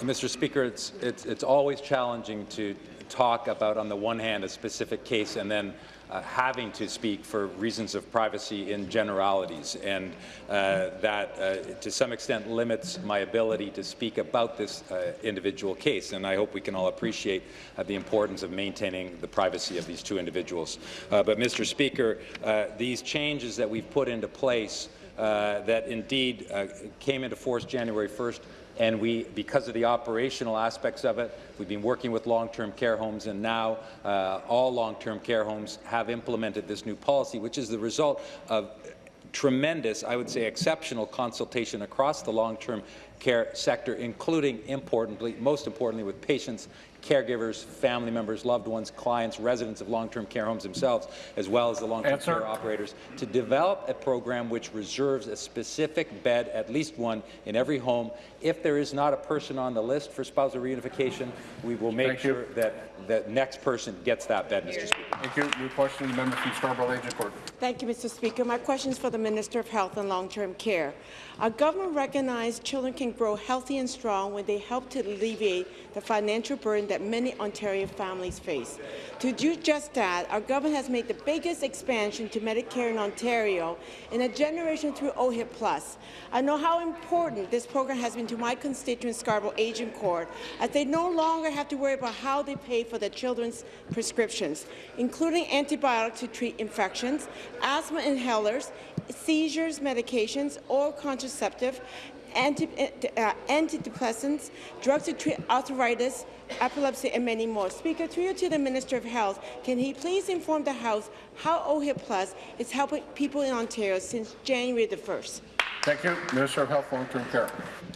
Mr. Speaker, it's, it's, it's always challenging to talk about, on the one hand, a specific case and then uh, having to speak for reasons of privacy in generalities, and uh, that, uh, to some extent, limits my ability to speak about this uh, individual case. And I hope we can all appreciate uh, the importance of maintaining the privacy of these two individuals. Uh, but, Mr. Speaker, these changes that we've put into place that indeed came into force January 1st and we, because of the operational aspects of it, we've been working with long-term care homes, and now uh, all long-term care homes have implemented this new policy, which is the result of tremendous, I would say exceptional consultation across the long-term care sector, including importantly, most importantly with patients caregivers, family members, loved ones, clients, residents of long-term care homes themselves, as well as the long-term care operators, to develop a program which reserves a specific bed, at least one, in every home. If there is not a person on the list for spousal reunification, we will make Thank sure you. that the next person gets that bed, Mr. Speaker. Thank you. New question, the member from Scarborough Agincourt. Thank you, Mr. Speaker. My question is for the Minister of Health and Long-Term Care. Our government recognized children can grow healthy and strong when they help to alleviate the financial burden that many Ontario families face. To do just that, our government has made the biggest expansion to Medicare in Ontario in a generation through OHIP Plus. I know how important this program has been to my constituent Scarborough Agincourt, as they no longer have to worry about how they pay for their children's prescriptions, including antibiotics to treat infections, asthma inhalers, seizures medications, or contraceptive, anti, uh, antidepressants, drugs to treat arthritis, epilepsy, and many more. Speaker, through you to the Minister of Health, can he please inform the House how OHIP Plus is helping people in Ontario since January the 1st? Thank you. Minister of Health, Long-Term Care.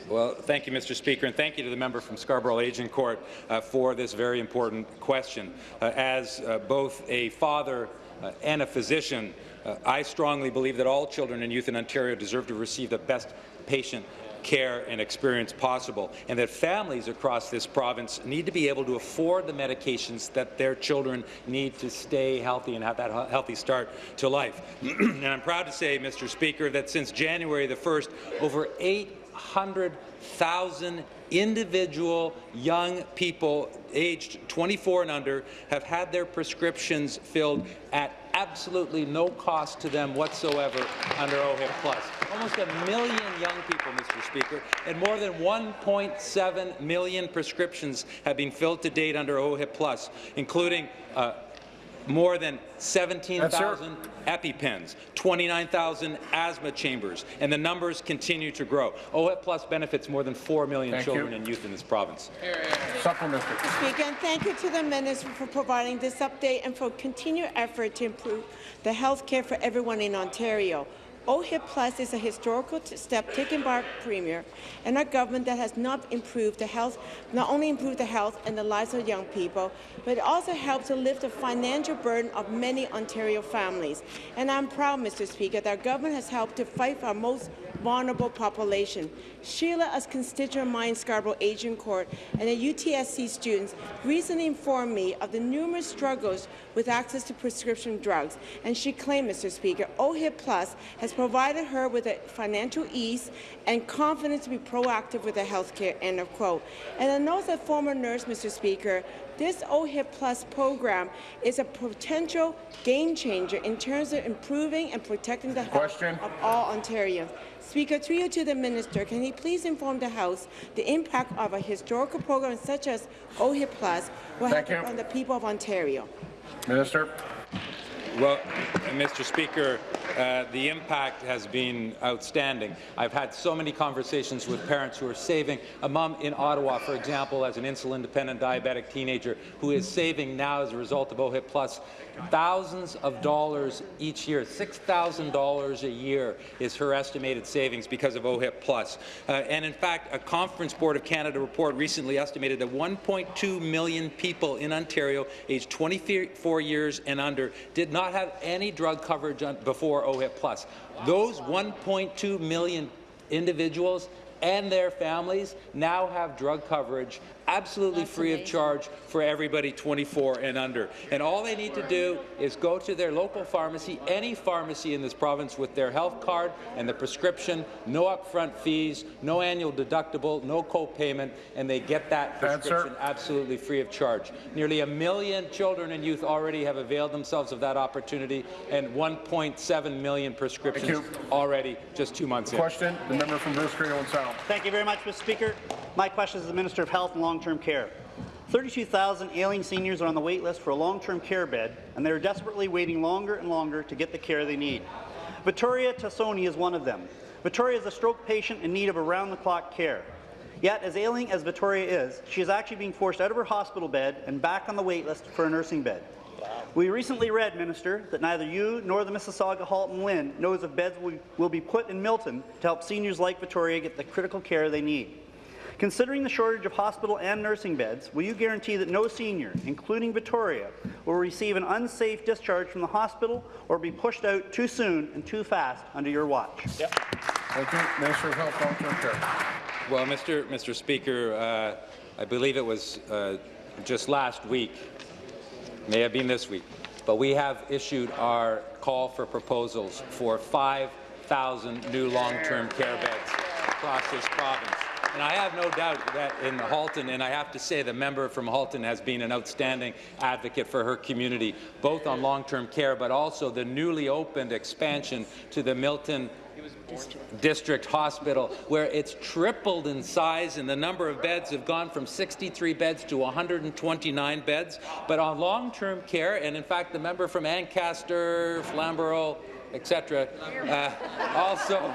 Well, thank you, Mr. Speaker, and thank you to the member from Scarborough Agincourt uh, for this very important question. Uh, as uh, both a father uh, and a physician, uh, I strongly believe that all children and youth in Ontario deserve to receive the best patient care and experience possible, and that families across this province need to be able to afford the medications that their children need to stay healthy and have that healthy start to life. and I'm proud to say, Mr. Speaker, that since January the 1st, over 800,000 individual young people aged 24 and under have had their prescriptions filled at absolutely no cost to them whatsoever under OHIP Plus. Almost a million young people, Mr. Speaker, and more than 1.7 million prescriptions have been filled to date under OHIP Plus, including uh, more than 17,000 EpiPens, 29,000 asthma chambers, and the numbers continue to grow. OHIP Plus benefits more than 4 million Thank children you. and youth in this province. Supplementary. Speaker, and thank you to the Minister for providing this update and for continued effort to improve the health care for everyone in Ontario. OHIP Plus is a historical step taken by our Premier and our government that has not improved the health, not only improved the health and the lives of young people, but it also helped to lift the financial burden of many Ontario families. And I'm proud, Mr. Speaker, that our government has helped to fight for our most vulnerable population. Sheila, a constituent of mine Scarborough Agincourt, and the UTSC students recently informed me of the numerous struggles with access to prescription drugs, and she claimed, Mr. Speaker, OHIP Plus has provided her with a financial ease and confidence to be proactive with her health care, end of quote. And I know as a former nurse, Mr. Speaker, this OHIP Plus program is a potential game changer in terms of improving and protecting the health of all Ontarians. Speaker, through you to the minister, can he please inform the House the impact of a historical program such as OHIP Plus will Thank have you. on the people of Ontario? Minister. Well, Mr. Speaker, uh, the impact has been outstanding. I've had so many conversations with parents who are saving. A mom in Ottawa, for example, as an insulin-dependent diabetic teenager who is saving now as a result of OHIP Plus thousands of dollars each year. $6,000 a year is her estimated savings because of OHIP Plus. Uh, and in fact, a Conference Board of Canada report recently estimated that 1.2 million people in Ontario aged 24 years and under did not have any drug coverage on, before OHIP Plus. Those 1.2 million individuals and their families now have drug coverage absolutely free of charge for everybody 24 and under. And all they need to do is go to their local pharmacy, any pharmacy in this province with their health card and the prescription, no upfront fees, no annual deductible, no co-payment, and they get that prescription absolutely free of charge. Nearly a million children and youth already have availed themselves of that opportunity, and 1.7 million prescriptions already just two months in. Question, the member from Bruce Grey, Owen Sound. Thank you very much, Mr. Speaker. My question is to the Minister of Health and Long-Term Care. 32,000 ailing seniors are on the wait list for a long-term care bed, and they are desperately waiting longer and longer to get the care they need. Vittoria Tassoni is one of them. Vittoria is a stroke patient in need of around-the-clock care. Yet, as ailing as Vittoria is, she is actually being forced out of her hospital bed and back on the wait list for a nursing bed. We recently read, Minister, that neither you nor the Mississauga Halton LHIN knows if beds will, will be put in Milton to help seniors like Vittoria get the critical care they need. Considering the shortage of hospital and nursing beds, will you guarantee that no senior, including Victoria, will receive an unsafe discharge from the hospital or be pushed out too soon and too fast under your watch? Thank you. Minister of Health, Long-Term Care. Well, Mr. Mr. Speaker, uh, I believe it was uh, just last week, may have been this week, but we have issued our call for proposals for 5,000 new long-term care beds across this province. And I have no doubt that in Halton, and I have to say the member from Halton has been an outstanding advocate for her community, both on long-term care, but also the newly opened expansion to the Milton District Hospital, where it's tripled in size and the number of beds have gone from 63 beds to 129 beds. But on long-term care, and in fact the member from Ancaster, Flamborough, etc., uh, also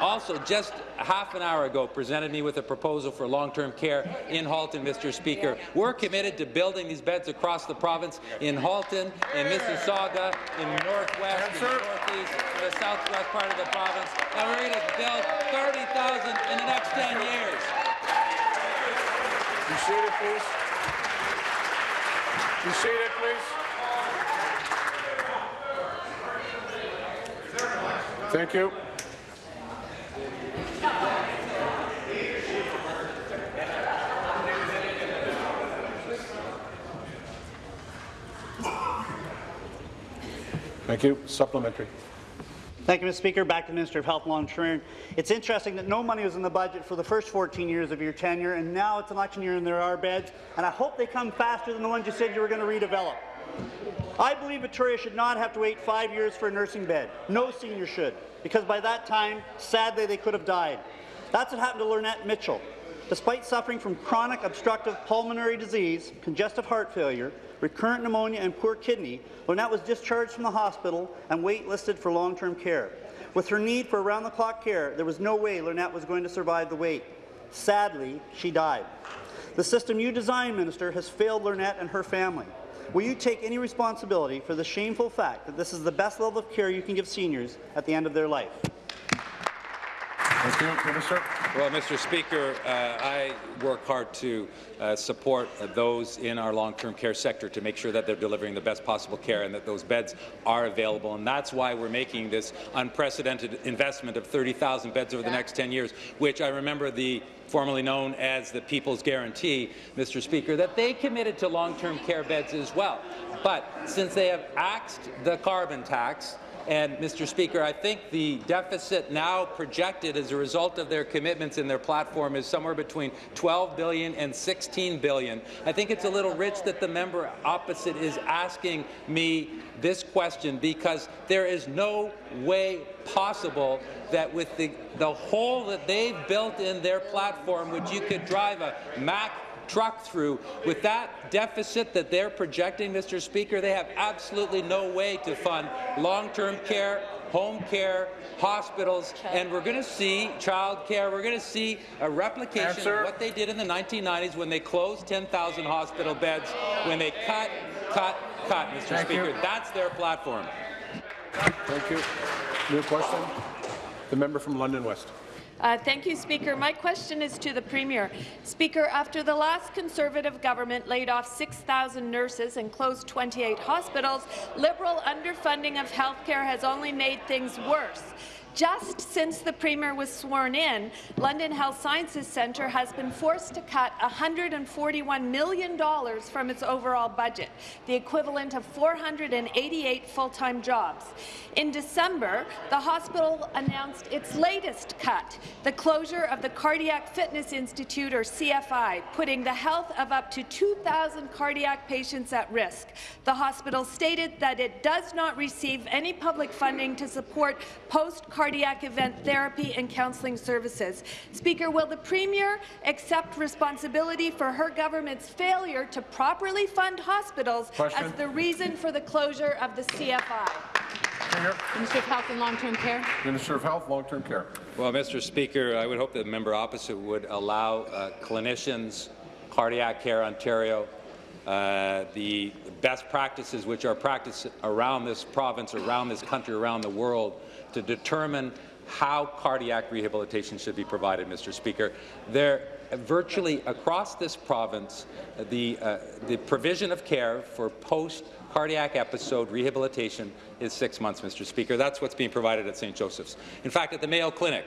also, just half an hour ago presented me with a proposal for long-term care in Halton, Mr. Speaker. We're committed to building these beds across the province in Halton, in Mississauga, in the Northwest, in the Northeast, in the Southwest part of the province, and we're going to build 30,000 in the next 10 years. You see it, please. You see it, please. Thank you. Thank you. Supplementary. Thank you, Mr. Speaker. Back to the Minister of Health Long-Term. It's interesting that no money was in the budget for the first 14 years of your tenure, and now it's election year and there are beds, and I hope they come faster than the ones you said you were going to redevelop. I believe Victoria should not have to wait five years for a nursing bed. No senior should, because by that time, sadly, they could have died. That's what happened to Lynette Mitchell. Despite suffering from chronic obstructive pulmonary disease, congestive heart failure, recurrent pneumonia and poor kidney, Lynette was discharged from the hospital and waitlisted for long-term care. With her need for around-the-clock care, there was no way Lynette was going to survive the wait. Sadly, she died. The system you designed, Minister, has failed Lynette and her family. Will you take any responsibility for the shameful fact that this is the best level of care you can give seniors at the end of their life? Thank you, Minister. Well, Mr. Speaker, uh, I work hard to uh, support uh, those in our long-term care sector to make sure that they're delivering the best possible care and that those beds are available. And that's why we're making this unprecedented investment of 30,000 beds over the next 10 years, which I remember the formerly known as the People's Guarantee, Mr. Speaker, that they committed to long-term care beds as well. But since they have axed the carbon tax, and, Mr. Speaker, I think the deficit now projected as a result of their commitments in their platform is somewhere between 12 billion and 16 billion. I think it's a little rich that the member opposite is asking me this question because there is no way possible that with the, the hole that they've built in their platform, which you could drive a Mack truck through. With that deficit that they're projecting, Mr. Speaker, they have absolutely no way to fund long-term care, home care, hospitals, and we're going to see child care. We're going to see a replication Answer. of what they did in the 1990s when they closed 10,000 hospital beds, when they cut, cut, cut, Mr. Thank Speaker. you. That's their platform. Thank you. New question. The member from London West. Uh, thank you, Speaker. My question is to the Premier. Speaker, after the last Conservative government laid off 6,000 nurses and closed 28 hospitals, Liberal underfunding of healthcare has only made things worse. Just since the Premier was sworn in, London Health Sciences Centre has been forced to cut $141 million from its overall budget, the equivalent of 488 full-time jobs. In December, the hospital announced its latest cut, the closure of the Cardiac Fitness Institute, or CFI, putting the health of up to 2,000 cardiac patients at risk. The hospital stated that it does not receive any public funding to support post-cardiac event therapy and counselling services. Speaker, will the Premier accept responsibility for her government's failure to properly fund hospitals Question. as the reason for the closure of the CFI? Minister of Health and Long-Term Care. Minister of Health, Long-Term Care. Well, Mr. Speaker, I would hope that the member opposite would allow uh, clinicians, Cardiac Care Ontario, uh, the best practices which are practiced around this province, around this country, around the world, to determine how cardiac rehabilitation should be provided, Mr. Speaker. There, virtually across this province, the, uh, the provision of care for post-cardiac episode rehabilitation is six months, Mr. Speaker. That's what's being provided at St. Joseph's. In fact, at the Mayo Clinic,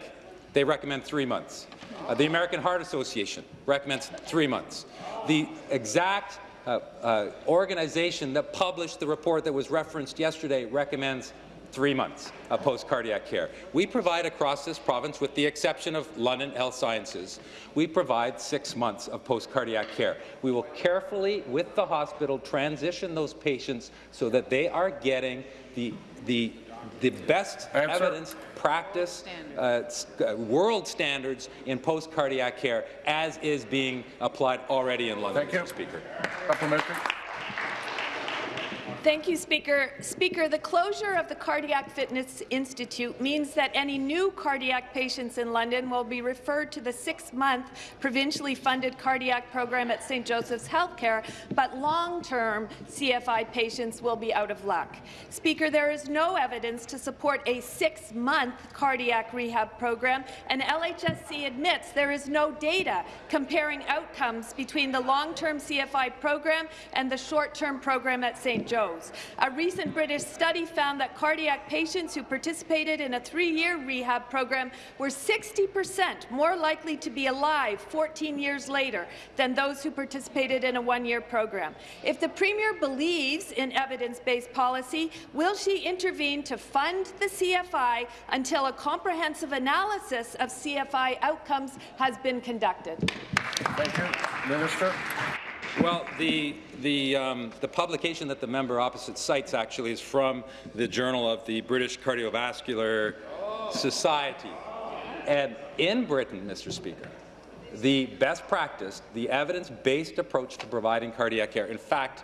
they recommend three months. Uh, the American Heart Association recommends three months. The exact uh, uh, organization that published the report that was referenced yesterday recommends three months of post-cardiac care. We provide across this province, with the exception of London Health Sciences, we provide six months of post-cardiac care. We will carefully, with the hospital, transition those patients so that they are getting the, the, the best Answer. evidence practice, uh, uh, world standards in post-cardiac care, as is being applied already in London, Thank you. Speaker. Supplementary. Thank you, Speaker. Speaker, the closure of the Cardiac Fitness Institute means that any new cardiac patients in London will be referred to the six-month provincially funded cardiac program at St. Joseph's Healthcare, but long-term CFI patients will be out of luck. Speaker, there is no evidence to support a six-month cardiac rehab program, and LHSC admits there is no data comparing outcomes between the long-term CFI program and the short-term program at St. Joe's. A recent British study found that cardiac patients who participated in a three-year rehab program were 60 percent more likely to be alive 14 years later than those who participated in a one-year program. If the Premier believes in evidence-based policy, will she intervene to fund the CFI until a comprehensive analysis of CFI outcomes has been conducted? Thank you. Minister. Well, the, the, um, the publication that the member opposite cites actually is from the Journal of the British Cardiovascular Society. And in Britain, Mr. Speaker, the best practice, the evidence-based approach to providing cardiac care, in fact,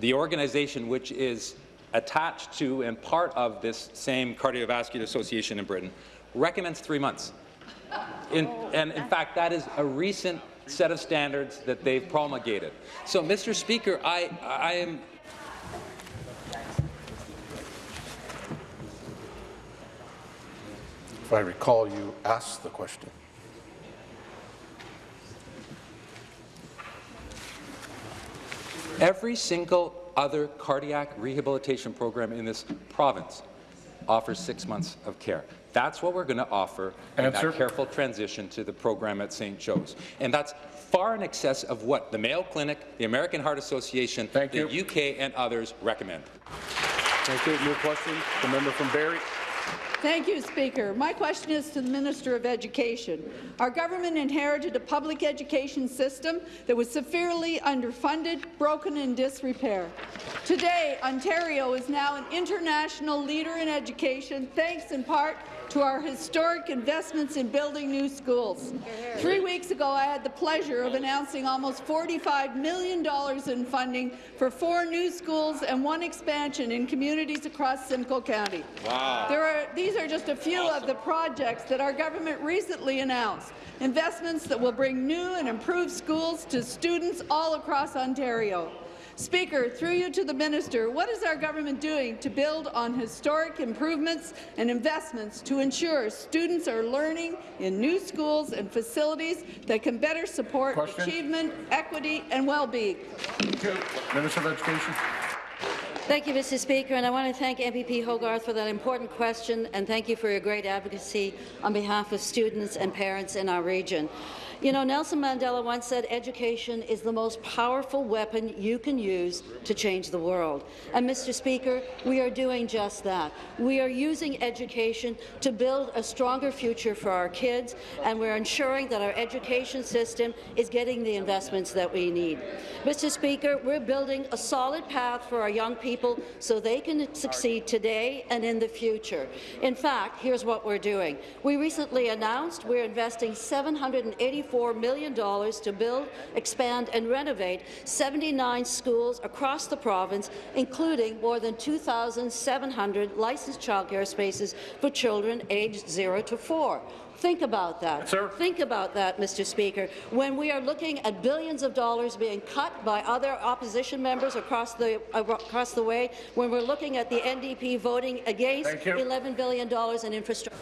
the organization which is attached to and part of this same cardiovascular association in Britain recommends three months. In, and in fact, that is a recent set of standards that they've promulgated. So, Mr. Speaker, I, I am If I recall, you asked the question. Every single other cardiac rehabilitation program in this province offers six months of care. That's what we're going to offer in that careful transition to the program at St. Joe's. And that's far in excess of what the Mayo Clinic, the American Heart Association, Thank the you. UK, and others recommend. Thank you. New question. The member from Barrie. Thank you, Speaker. My question is to the Minister of Education. Our government inherited a public education system that was severely underfunded, broken and disrepair. Today, Ontario is now an international leader in education, thanks in part to our historic investments in building new schools. Three weeks ago, I had the pleasure of announcing almost $45 million in funding for four new schools and one expansion in communities across Simcoe County. Wow. There are, these are just a few of the projects that our government recently announced, investments that will bring new and improved schools to students all across Ontario. Speaker, through you to the minister, what is our government doing to build on historic improvements and investments to ensure students are learning in new schools and facilities that can better support Question. achievement, equity and well-being? Minister of Education. Thank you, Mr. Speaker, and I want to thank MPP Hoggarth for that important question, and thank you for your great advocacy on behalf of students and parents in our region. You know, Nelson Mandela once said education is the most powerful weapon you can use to change the world. And, Mr. Speaker, we are doing just that. We are using education to build a stronger future for our kids, and we're ensuring that our education system is getting the investments that we need. Mr. Speaker, we're building a solid path for our young people so they can succeed today and in the future. In fact, here's what we're doing. We recently announced we're investing $784 million to build, expand and renovate 79 schools across the province, including more than 2,700 licensed childcare spaces for children aged 0 to 4. Think about that. Sir? Think about that, Mr. Speaker. When we are looking at billions of dollars being cut by other opposition members across the across the way, when we're looking at the NDP voting against $11 billion in infrastructure.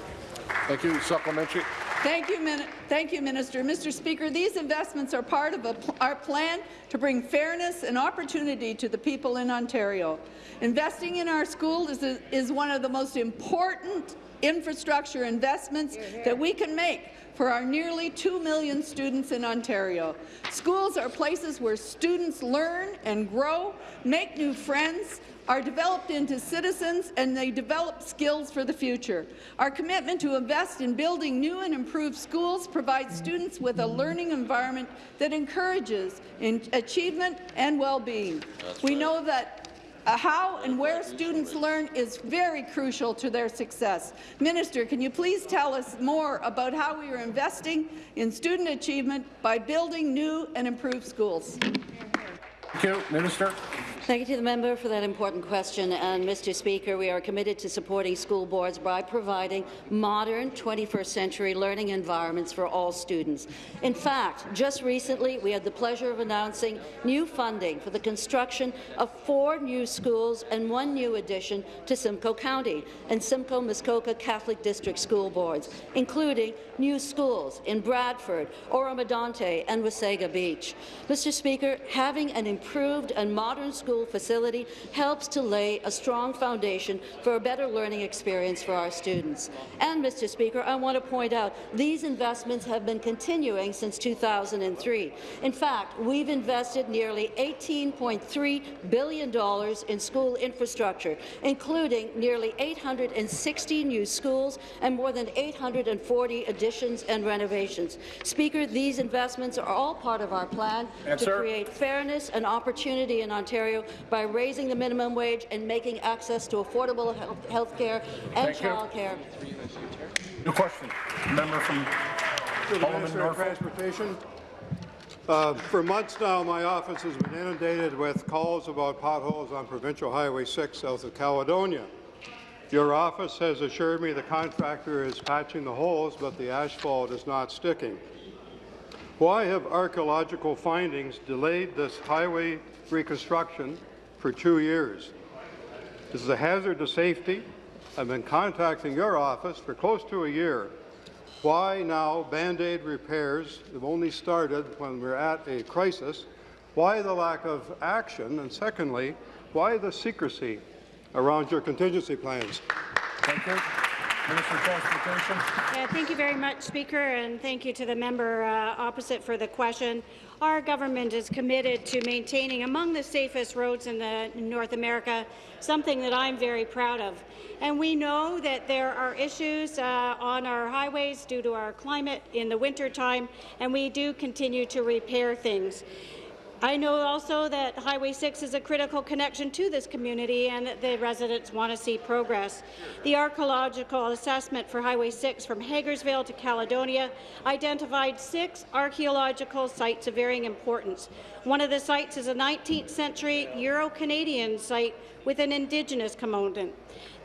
Thank you. Supplementary. Thank you, Min Thank you, Minister. Mr. Speaker, these investments are part of a pl our plan to bring fairness and opportunity to the people in Ontario. Investing in our schools is, a, is one of the most important infrastructure investments that we can make for our nearly 2 million students in Ontario. Schools are places where students learn and grow, make new friends, are developed into citizens and they develop skills for the future. Our commitment to invest in building new and improved schools provides students with a learning environment that encourages in achievement and well-being. We know that uh, how and where students learn is very crucial to their success. Minister, can you please tell us more about how we are investing in student achievement by building new and improved schools? Thank you. Minister. Thank you to the member for that important question. And, Mr. Speaker, we are committed to supporting school boards by providing modern 21st century learning environments for all students. In fact, just recently, we had the pleasure of announcing new funding for the construction of four new schools and one new addition to Simcoe County and Simcoe Muskoka Catholic District School Boards, including new schools in Bradford, Oro-Medonte, and Wasaga Beach. Mr. Speaker, having an improved and modern school facility helps to lay a strong foundation for a better learning experience for our students. And, Mr. Speaker, I want to point out these investments have been continuing since 2003. In fact, we've invested nearly $18.3 billion in school infrastructure, including nearly 860 new schools and more than 840 additions and renovations. Speaker, these investments are all part of our plan to create fairness and opportunity in Ontario by raising the minimum wage and making access to affordable health care and Thank you. childcare. New question. Member from To the Minister of Transportation. Uh, For months now, my office has been inundated with calls about potholes on Provincial Highway 6 south of Caledonia. Your office has assured me the contractor is patching the holes, but the asphalt is not sticking. Why have archaeological findings delayed this highway reconstruction for two years? This is a hazard to safety. I've been contacting your office for close to a year. Why now Band-Aid repairs have only started when we're at a crisis? Why the lack of action? And secondly, why the secrecy around your contingency plans? Thank you. Yeah, thank you very much, Speaker, and thank you to the member uh, opposite for the question. Our government is committed to maintaining among the safest roads in the North America, something that I'm very proud of. And we know that there are issues uh, on our highways due to our climate in the wintertime, and we do continue to repair things. I know also that Highway 6 is a critical connection to this community and that the residents want to see progress. The archaeological assessment for Highway 6 from Hagersville to Caledonia identified six archaeological sites of varying importance. One of the sites is a 19th century Euro-Canadian site with an Indigenous component.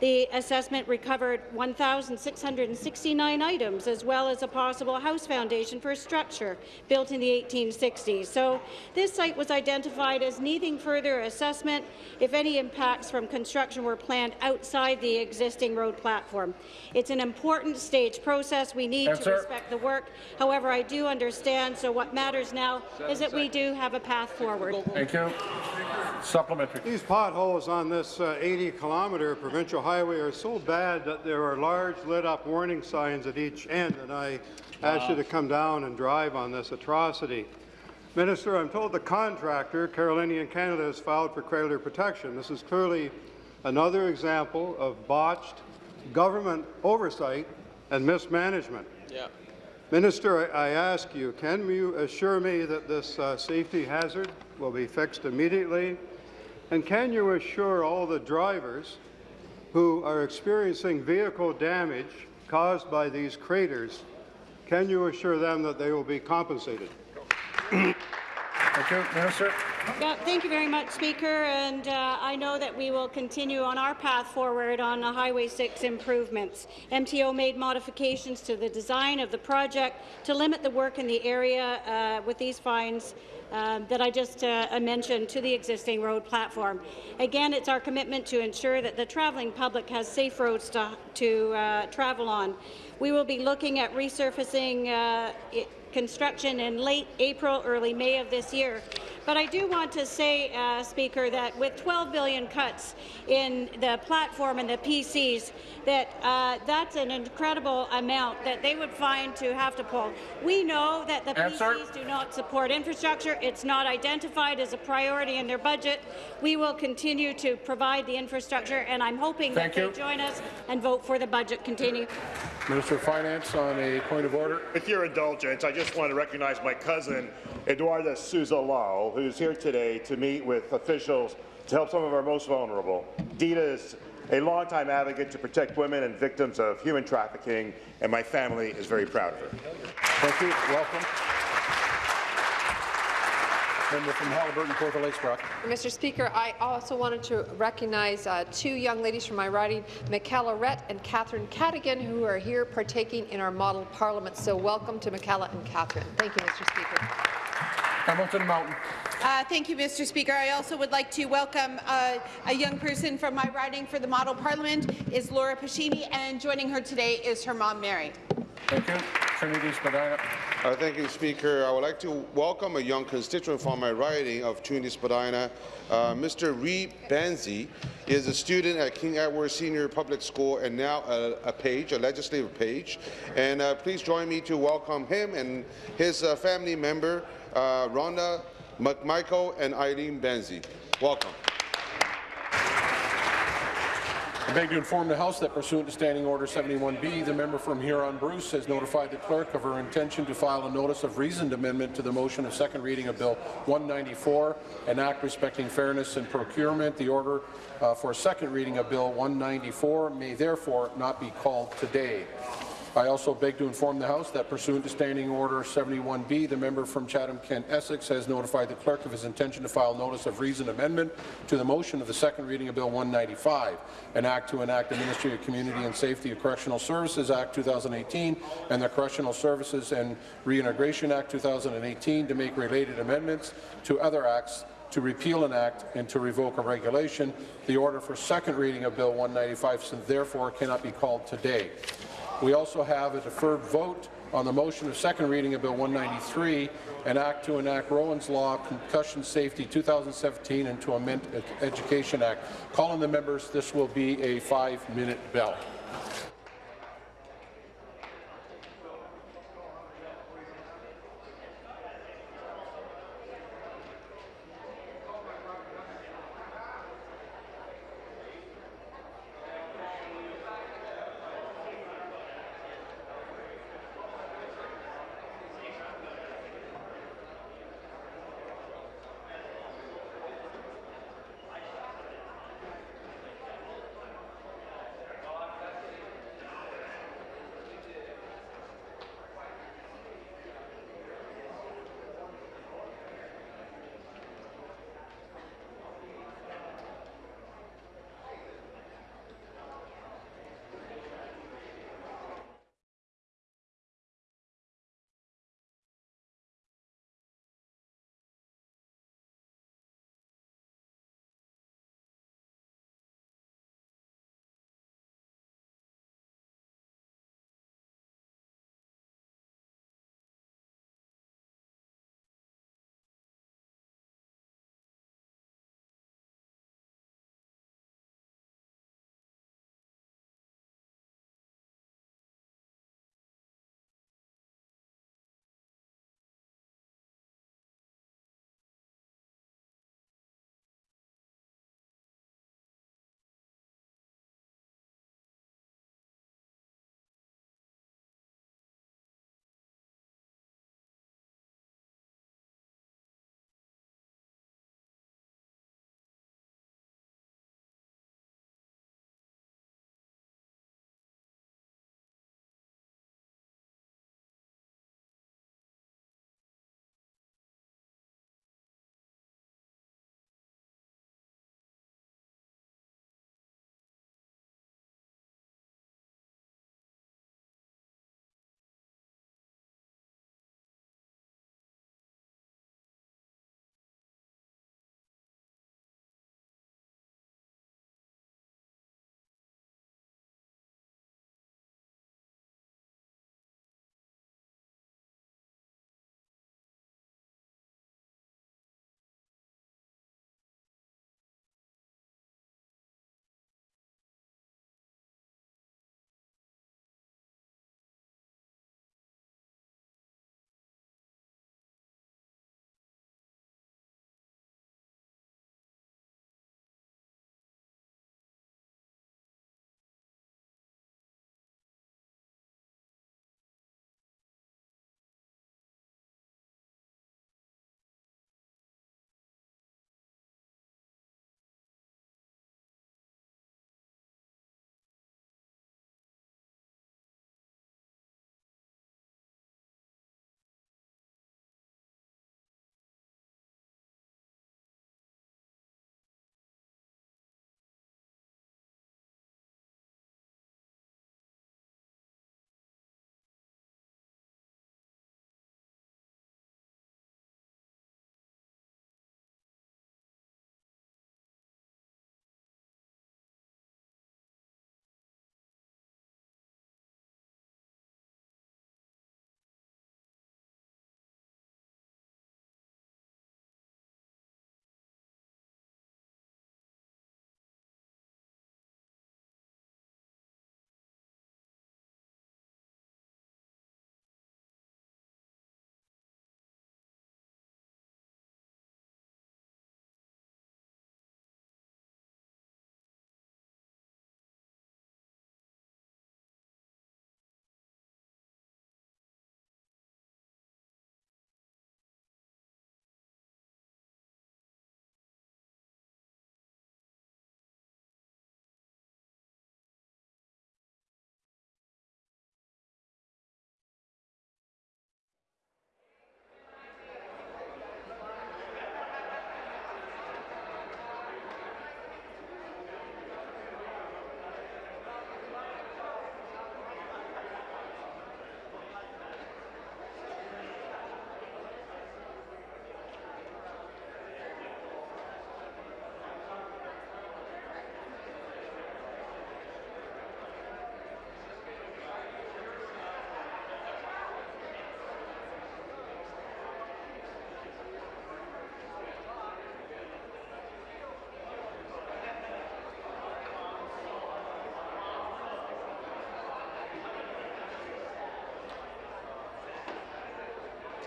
The assessment recovered 1,669 items, as well as a possible house foundation for a structure built in the 1860s. So this site was identified as needing further assessment if any impacts from construction were planned outside the existing road platform. It's an important stage process. We need Answer. to respect the work. However, I do understand, so what matters now is that we do have a path forward. Thank you. Supplementary. These potholes on this uh, 80-kilometer provincial highway are so bad that there are large lit-up warning signs at each end, and I ask you to come down and drive on this atrocity. Minister, I'm told the contractor, Carillion Canada, has filed for creditor protection. This is clearly another example of botched government oversight and mismanagement. Yeah. Minister, I I ask you, can you assure me that this uh, safety hazard will be fixed immediately? And can you assure all the drivers who are experiencing vehicle damage caused by these craters, can you assure them that they will be compensated? Thank you. Minister. Yeah, thank you very much, Speaker. And uh, I know that we will continue on our path forward on the Highway 6 improvements. MTO made modifications to the design of the project to limit the work in the area uh, with these fines um, that I just uh, mentioned to the existing road platform. Again, it's our commitment to ensure that the travelling public has safe roads to, to uh, travel on. We will be looking at resurfacing uh, construction in late April, early May of this year. But I do want to say, uh, Speaker, that with 12 billion cuts in the platform and the PCs, that uh, that's an incredible amount that they would find to have to pull. We know that the Answer. PCs do not support infrastructure. It's not identified as a priority in their budget. We will continue to provide the infrastructure, and I'm hoping Thank that you. they join us and vote for the budget continue. Minister of Finance on a point of order. With your indulgence, I just want to recognize my cousin, Eduardo Souza Lau, who's here today to meet with officials to help some of our most vulnerable. Dita is a longtime advocate to protect women and victims of human trafficking, and my family is very proud of her. Thank you. Welcome. Member from Haliburton, Port Lakes Brock. Mr. Speaker, I also wanted to recognize uh, two young ladies from my riding, Michaela Rett and Catherine Cadigan, who are here partaking in our model parliament. So welcome to Michaela and Catherine. Thank you, Mr. Speaker. Hamilton Mountain. Uh, thank you, Mr. Speaker. I also would like to welcome uh, a young person from my riding for the Model Parliament is Laura Pacini, and joining her today is her mom, Mary. Thank you. Trinity Spadina. Uh, thank you, Speaker. I would like to welcome a young constituent from my riding of Trinity Spadina. Uh, Mr. Reed Banzi is a student at King Edward Senior Public School and now a, a page, a legislative page. And uh, please join me to welcome him and his uh, family member, uh, Rhonda McMichael and Eileen Banzi. Welcome. I beg to inform the House that pursuant to Standing Order 71B, the member from Huron-Bruce has notified the clerk of her intention to file a notice of reasoned amendment to the motion of second reading of Bill 194, an act respecting fairness in procurement. The order uh, for second reading of Bill 194 may therefore not be called today. I also beg to inform the House that pursuant to Standing Order 71B, the member from Chatham-Kent Essex has notified the clerk of his intention to file notice of reason amendment to the motion of the second reading of Bill 195, an act to enact the Ministry of Community and Safety of Correctional Services Act 2018 and the Correctional Services and Reintegration Act 2018 to make related amendments to other acts to repeal an act and to revoke a regulation. The order for second reading of Bill 195 so therefore cannot be called today. We also have a deferred vote on the motion of second reading of Bill 193, an act to enact Rowan's Law Concussion Safety 2017 and to amend Education Act. Calling the members, this will be a five-minute bell.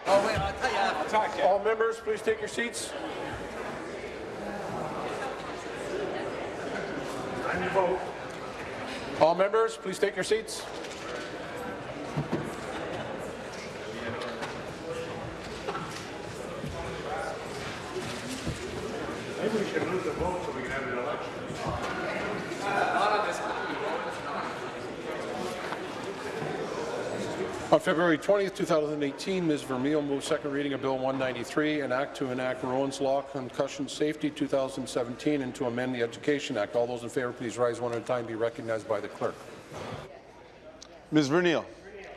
All members, please take your seats. All members, please take your seats. Maybe we should lose the vote so we can have an election. On February 20th, 2018, Ms. Vernile moved second reading of Bill 193, an act to enact Rowan's Law Concussion Safety 2017 and to amend the Education Act. All those in favour, please rise one at a time. Be recognized by the clerk. Ms. Vernile,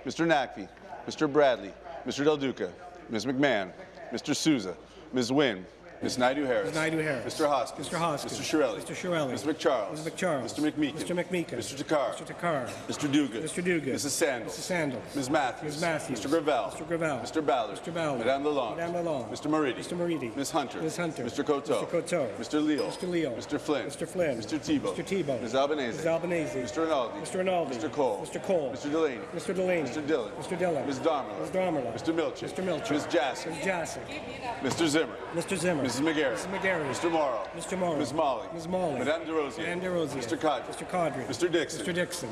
Mr. Naqvi, Mr. Bradley, Mr. Del Duca, Ms. McMahon, Mr. Sousa, Ms. Wynne, Ms. Naidoo-Harris. Ms. Naidoo-Harris. Mr. Hoskins. Mr. Hoskins. Mr. Chiarelli. Mr. Chiarelli. Ms. MacCharles. Ms. MacCharles. Mr. McMeekin. Mr. McMeekin. Mr. Takhar. Mr. Takhar. Mr. Duguid. Mr. Duguid. Mrs. Sandals. Mrs. Sandals. Ms. Matthews. Ms. Matthews. Mr. Gravelle. Mr. Gravelle. Mr. Ballard. Mr. Ballard. Madame Lalonde. Madame Lalonde. Mr. Moridi. Mr. Moridi. Ms. Hunter. Ms. Hunter. Mr. Coteau. Mr. Coteau. Mr. Leal. Mr. Leal. Mr. Flynn. Mr. Flynn. Mr. Thibeault. Mr. Thibeault. Ms. Albanese. Ms. Albanese. Mr. Rinaldi. Mr. Rinaldi. Mr. Colle. Mr. Colle. Mr. Delaney. Mr. Delaney. Mr. Dhillon. Mr. Dhillon. Ms. Damerla. Ms. Damerla. Mr. Milczyn. Mr. Milczyn. Ms. Jassy. Mr. Zimmer. Mr. Zimmer. Mrs. McGarry. Mrs. McGarry. Mr. Mauro. Mr. Mauro. Ms. Malhi. Ms. Malhi. Madame Des Rosiers. Madame Des Rosiers. Mr. Qaadri. Mr. Qaadri. Mr. Dickson. Mr. Dickson.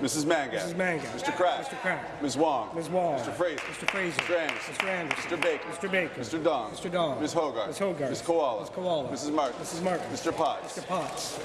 Mrs. Mangat. Mrs. Mangat. Mr. Crack. Mr. Crack. Ms. Wong. Ms. Wong. Mr. Fraser. Mr. Fraser. Mr. Anderson. Mr. Anderson. Mr. Baker. Mr. Baker. Mr. Dong. Mr. Dong. Ms. Hoggarth. Ms. Hoggarth. Ms. Kiwala. Ms. Kiwala. Mrs. Martin. Mrs. Martin. Mr. Potts. Mr. Potts.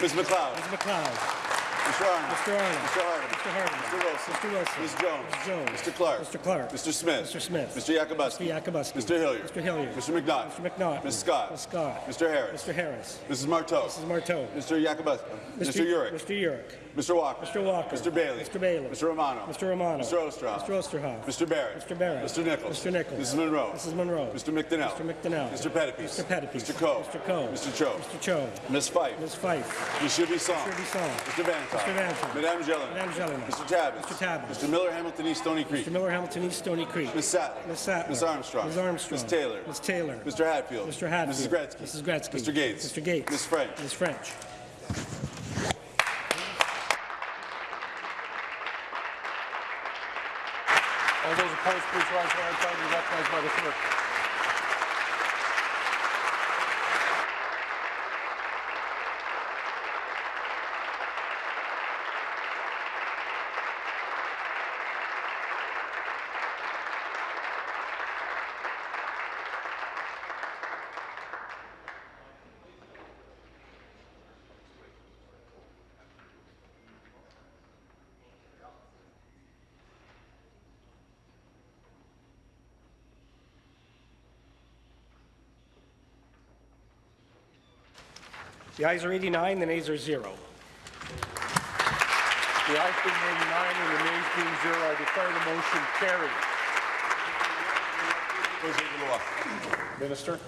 Ms. MacLeod. Ms. MacLeod. Mr. Arnott. Mr. Arnott. Mr. Harding. Mr. Harding. Mr. Wilson. Mr. Wilson. Ms. Jones. Ms. Jones. Mr. Clark. Mr. Clark. Mr. Smith. Mr. Smith. Mr. Yakabuski. Mr. Yakabuski. Mr. Hillier. Mr. Hillier. Mr. McNaught. Mr. McNaught. Ms. Scott. Ms. Scott. Mr. Harris. Mr. Harris. Mrs. Martow. Mrs. Martow. Mr. Yakabuski. Mr. Yurek. Mr. Yurek. Mr. Walker. Mr. Walker. Mr. Bailey. Mr. Bailey. Mr. Romano. Mr. Romano. Mr. Ostroff. Mr. Oosterhoff. Mr. Barrett. Mr. Barrett. Mr. Nichols. Mr. Nichols. Mrs. Munro. Mrs. Munro. Mr. McDonell. Mr. McDonell. Mr. Pettapiece. Mr. Pettapiece. Mr. Coe. Mr. Coe. Mr. Cho. Mr. Cho. Ms. Fife. Ms. Fife. Mr. Bisson. Mr. Bisson. Mr. Vanthof. Mr. Vanthof. Madame Gélinas. Madame Gélinas. Mr. Tabuns. Mr. Tabuns. Mr. Miller, Hamilton East, Stoney Creek. Mr. Miller, Hamilton East, Stoney Creek. Ms. Sattler. Ms. Sattler. Ms. Armstrong. Ms. Armstrong. Ms. Taylor. Ms. Taylor. Mr. Hatfield. Mr. Hatfield. Mrs. Gretzky. Mrs. Gretzky. Mr. Gates. Mr. Gates. Ms. French. Ms. French. Opposed, please rise time. Be recognized by the clerk. The ayes are 89, the nays are zero. The ayes being 89 and the nays being zero, I declare the motion carried. Minister.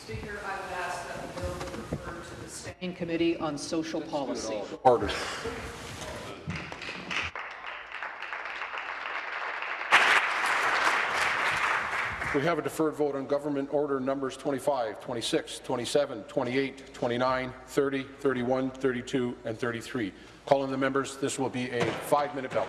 Speaker, I would ask that the bill be referred to the Standing Committee on Social Policy. Order. We have a deferred vote on government order numbers 25, 26, 27, 28, 29, 30, 31, 32, and 33. Calling the members, this will be a five-minute bell.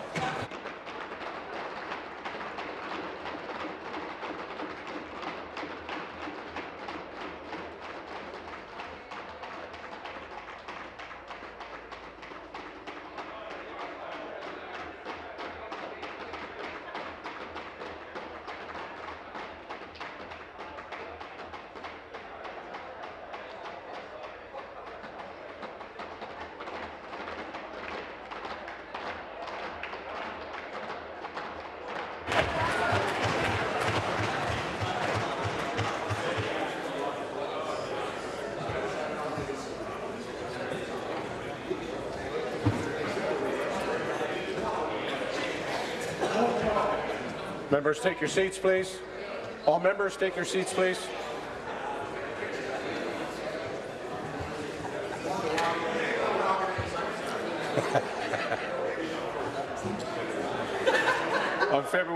Members, take your seats, please. All members, take your seats, please.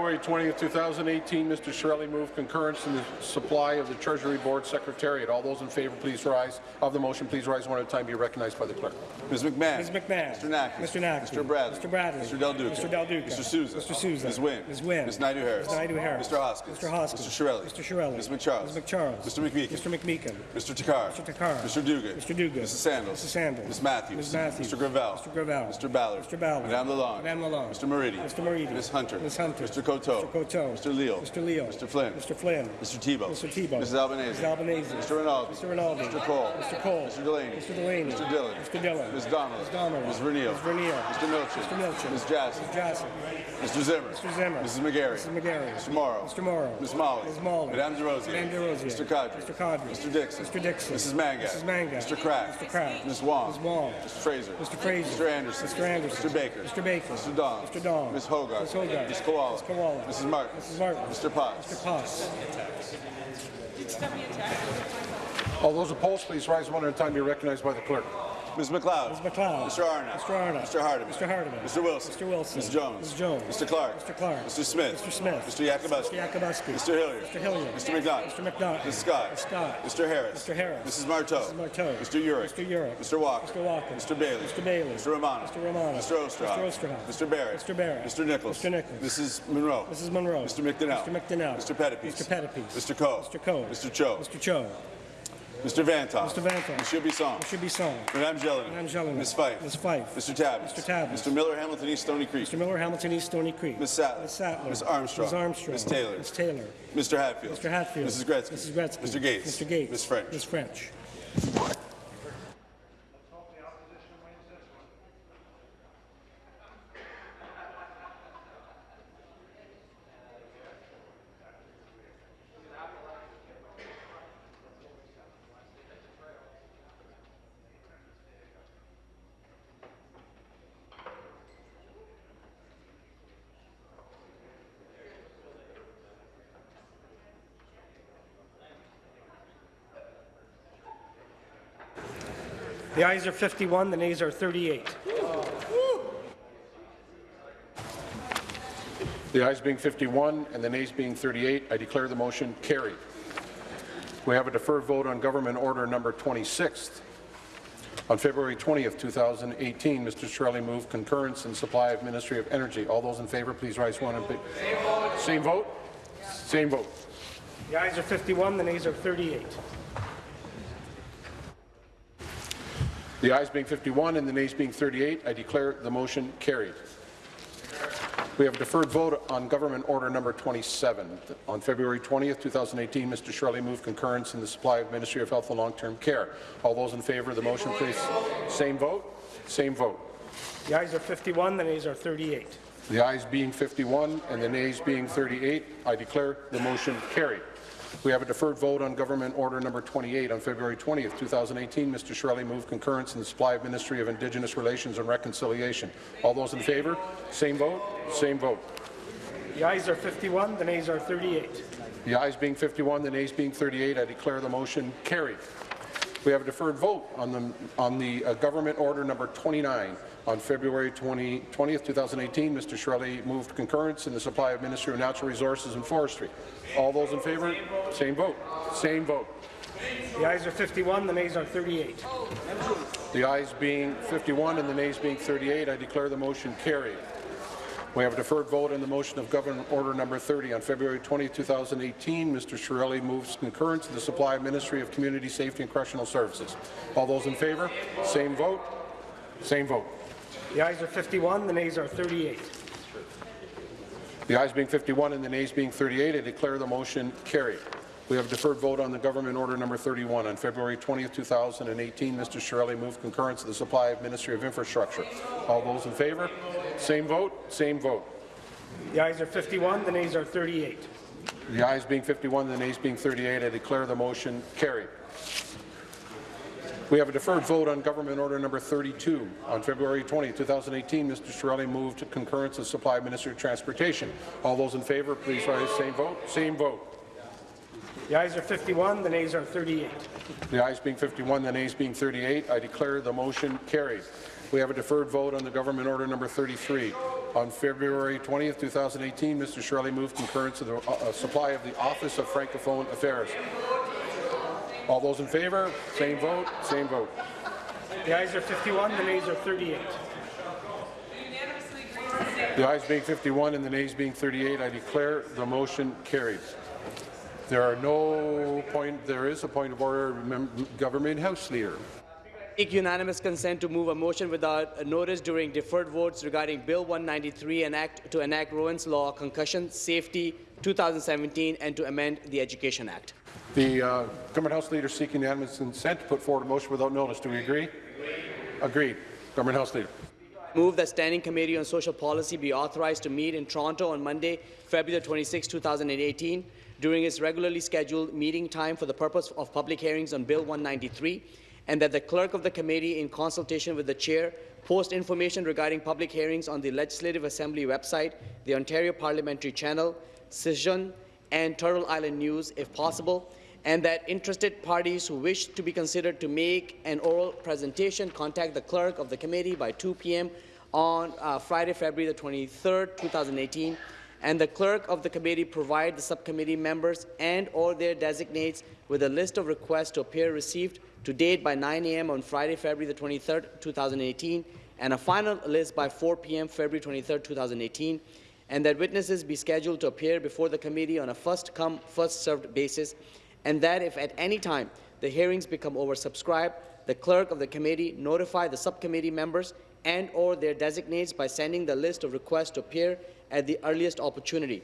On February 20, 2018, Mr. Chiarelli moved concurrence in the supply of the Treasury Board Secretariat. All those in favour, please rise. Of the motion, please rise one at a time. Be recognized by the clerk. Ms. McMahon. Ms. McMahon. Mr. Nack. Mr. Nack. Mr. Bradley. Mr. Bradley. Mr. Del Duca. Mr. Del Duca. Mr. Sousa. Mr. Sousa. Ms. Wynne. Ms. Wynne. Ms. Naidoo Harris. Ms. Naidoo Harris. Mr. Hoskins. Mr. Hoskins. Mr. Chiarelli. Mr. Chiarelli. Ms. MacCharles. Ms. MacCharles. Mr. McMeekin. Mr. McMeekin. Mr. Takhar. Mr. Takhar. Mr. Duguid. Mr. Duguid. Mrs. Sandals. Mrs. Sandals. Ms. Matthews. Ms. Matthews. Mr. Gravelle. Mr. Gravelle. Mr. Ballard. Mr. Ballard. Madame Lalonde. Madame Lalonde. Mr. Moridi. Mr. Moridi. Ms. Hunter. Ms. Hunter. Mr. Coteau. Mr. Coteau. Mr. Leal. Mr. Leal. Mr. Flynn. Mr. Flynn. Mr. Thibeault. Mr. Thibeault. Mrs. Albanese. Mrs. Albanese. Mr. Rinaldi. Mr. Rinaldi. Mr. Colle. Mr. Colle. Mr. Delaney. Mr. Delaney. Mr. Dhillon. Mr. Dhillon. Ms. Donnelly. Ms. Donnelly. Ms. Vernile. Ms. Vernile. Mr. Milczyn. Mr. Milczyn. Ms. Jassy. Ms. Jassy. Mr. Zimmer. Mr. Zimmer. Mrs. McGarry. Mrs. McGarry. Mr. Mauro. Mr. Mauro. Ms. Malhi. Ms. Malhi. Madame Des Rosiers. Madame Des Rosiers. Mr. Qaadri. Mr. Qaadri. Mr. Dickson. Mr. Dickson. Mrs. Mangat. Mrs. Mangat. Mr. Crack. Mr. Crack. Ms. Wong. Ms. Wong. Mr. Fraser. Mr. Fraser. Mr. Anderson. Mr. Anderson. Mr. Baker. Mr. Baker. Mr. Dong. Mr. Dong. Ms. Hoggarth. Ms. Hoggarth. Ms. Kiwala. Ms. Kiwala. Mrs. Martin. Mrs. Martin. Mr. Potts. Mr. Potts. All those opposed, please rise one at a time. Be recognized by the clerk. Ms. MacLeod. Ms. MacLeod. Mr. Arnott. Mr. Arnott. Mr. Hardeman. Mr. Hardeman. Mr. Wilson. Mr. Wilson. Ms. Jones. Ms. Jones. Mr. Clark. Mr. Clark. Mr. Smith. Mr. Smith. Mr. Yakabuski. Mr. Yakabuski. Mr. Hillier. Mr. Hillier. Mr. McDonough. Mr. McDonough. Ms. Scott. Ms. Scott. Mr. Harris. Mr. Harris. Mrs. Martow. Mrs. Martow. Mr. Yurek. Mr. Yurek. Mr. Walker. Mr. Walker. Mr. Bailey. Mr. Bailey. Mr. Romano. Mr. Romano. Mr. Oosterhoff. Mr. Oosterhoff. Mr. Barrett. Mr. Barrett. Mr. Nichols. Mr. Nichols. Mrs. Munro. Mrs. Munro. Mr. McDonell. Mr. McDonell. Mr. Pettapiece. Mr. Pettapiece. Mr. Coe. Mr. Coe. Mr. Cho. Mr. Cho. Mr. Vanthof. Mr. Vanthof. Monsieur Bisson. Mr. Bisson. Madame Jellin. Madame Jellin. Ms. Fife. Ms. Fife. Mr. Tabuns. Mr. Tabuns. Mr. Miller, Hamilton East Stoney Creek. Mr. Miller, Hamilton East, Stoney Creek. Ms. Sattler. Ms. Sattler. Ms. Armstrong. Ms. Armstrong. Ms. Taylor. Ms. Taylor. Mr. Hatfield. Mr. Hatfield. Mrs. Gretzky. Mrs. Gretzky. Mr. Gates. Mr. Gates. Ms. French. Ms. French. The ayes are 51, the nays are 38. The ayes being 51 and the nays being 38, I declare the motion carried. We have a deferred vote on Government Order Number 26. On February 20th, 2018, Mr. Chiarelli moved concurrence in supply of Ministry of Energy. All those in favour, please rise one and be- Same vote? Same vote. The ayes are 51, the nays are 38. The ayes being 51 and the nays being 38, I declare the motion carried. We have a deferred vote on Government Order Number 27. On February 20, 2018, Mr. Chiarelli moved concurrence in the supply of Ministry of Health and Long-Term Care. All those in favour of the motion, please. Same vote? Same vote. The ayes are 51, the nays are 38. The ayes being 51 and the nays being 38, I declare the motion carried. We have a deferred vote on Government Order Number 28. On February 20th, 2018, Mr. Chiarelli moved concurrence in the supply of Ministry of Indigenous Relations and Reconciliation. All those in favour? Same vote? Same vote. The ayes are 51, the nays are 38. The ayes being 51, the nays being 38, I declare the motion carried. We have a deferred vote on the, on the uh, Government Order Number 29. On February 20, 20th, 2018, Mr. Chiarelli moved concurrence in the supply of Ministry of Natural Resources and Forestry. All those in favour? Same vote. Same vote. The ayes are 51, the nays are 38. The ayes being 51 and the nays being 38, I declare the motion carried. We have a deferred vote on the motion of Government Order Number 30. On February 20, 2018, Mr. Chiarelli moves concurrence to the supply of Ministry of Community Safety and Correctional Services. All those in favour? Same vote. Same vote. The ayes are 51, the nays are 38. The ayes being 51 and the nays being 38, I declare the motion carried. We have deferred vote on the Government Order Number 31. On February 20, 2018, Mr. Chiarelli moved concurrence to the supply of Ministry of Infrastructure. All those in favour? Same vote. Same vote. The ayes are 51, the nays are 38. The ayes being 51, the nays being 38, I declare the motion carried. We have a deferred vote on Government Order Number 32. On February 20, 2018, Mr. Chiarelli moved to concurrence of supply Ministry of Transportation. All those in favour, please rise. Same vote. Same vote. The ayes are 51, the nays are 38. The ayes being 51, the nays being 38, I declare the motion carried. We have a deferred vote on the government order number 33. On February 20, 2018, Mr. Chiarelli moved concurrence of the uh, supply of the Office of Francophone Affairs. All those in favour, same vote, same vote. The ayes are 51, the nays are 38. The ayes being 51 and the nays being 38, I declare the motion carried. There are no point. There is a point of order. Government House Leader. Seek unanimous consent to move a motion without a notice during deferred votes regarding Bill 193 and act to enact Rowan's Law, Concussion Safety 2017, and to amend the Education Act. The uh, Government House Leader seeking unanimous consent to put forward a motion without notice. Do we agree? Agreed. Government House Leader. Move that Standing Committee on Social Policy be authorized to meet in Toronto on Monday, February 26, 2018, during its regularly scheduled meeting time for the purpose of public hearings on Bill 193, and that the clerk of the committee, in consultation with the chair, post information regarding public hearings on the Legislative Assembly website, the Ontario Parliamentary Channel, Cision, and Turtle Island News, if possible, and that interested parties who wish to be considered to make an oral presentation contact the clerk of the committee by 2 p.m. on uh, Friday, February the 23rd, 2018, and the clerk of the committee provide the subcommittee members and or their designates with a list of requests to appear received to date by 9 a.m. on Friday, February the 23rd, 2018, and a final list by 4 p.m. February 23rd, 2018, and that witnesses be scheduled to appear before the committee on a first-come, first-served basis, and that if at any time the hearings become oversubscribed, the clerk of the committee notify the subcommittee members and or their designates by sending the list of requests to appear at the earliest opportunity,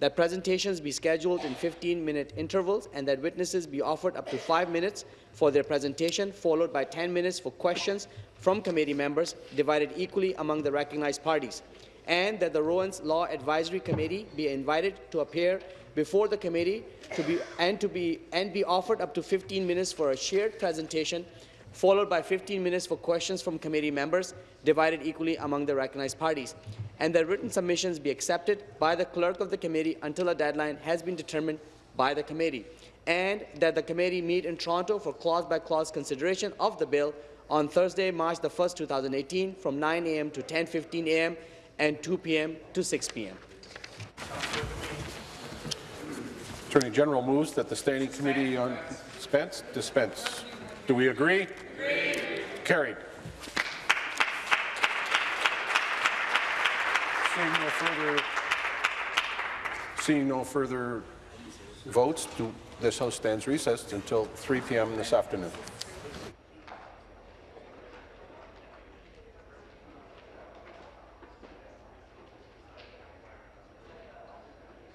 that presentations be scheduled in 15-minute intervals, and that witnesses be offered up to five minutes for their presentation, followed by 10 minutes for questions from committee members, divided equally among the recognized parties, and that the Rowan's Law Advisory Committee be invited to appear before the committee to be, and, to be, and be offered up to 15 minutes for a shared presentation, followed by 15 minutes for questions from committee members, divided equally among the recognized parties, and that written submissions be accepted by the clerk of the committee until a deadline has been determined by the committee, and that the committee meet in Toronto for clause-by-clause -clause consideration of the bill on Thursday, March the 1st, 2018, from 9 a.m. to 10.15 a.m. and 2 p.m. to 6 p.m. Attorney General moves that the Standing Committee on Dispense dispense. Do we agree? Agree. Carried. Seeing no further, seeing no further votes, do, this House stands recessed until 3 p.m. this afternoon.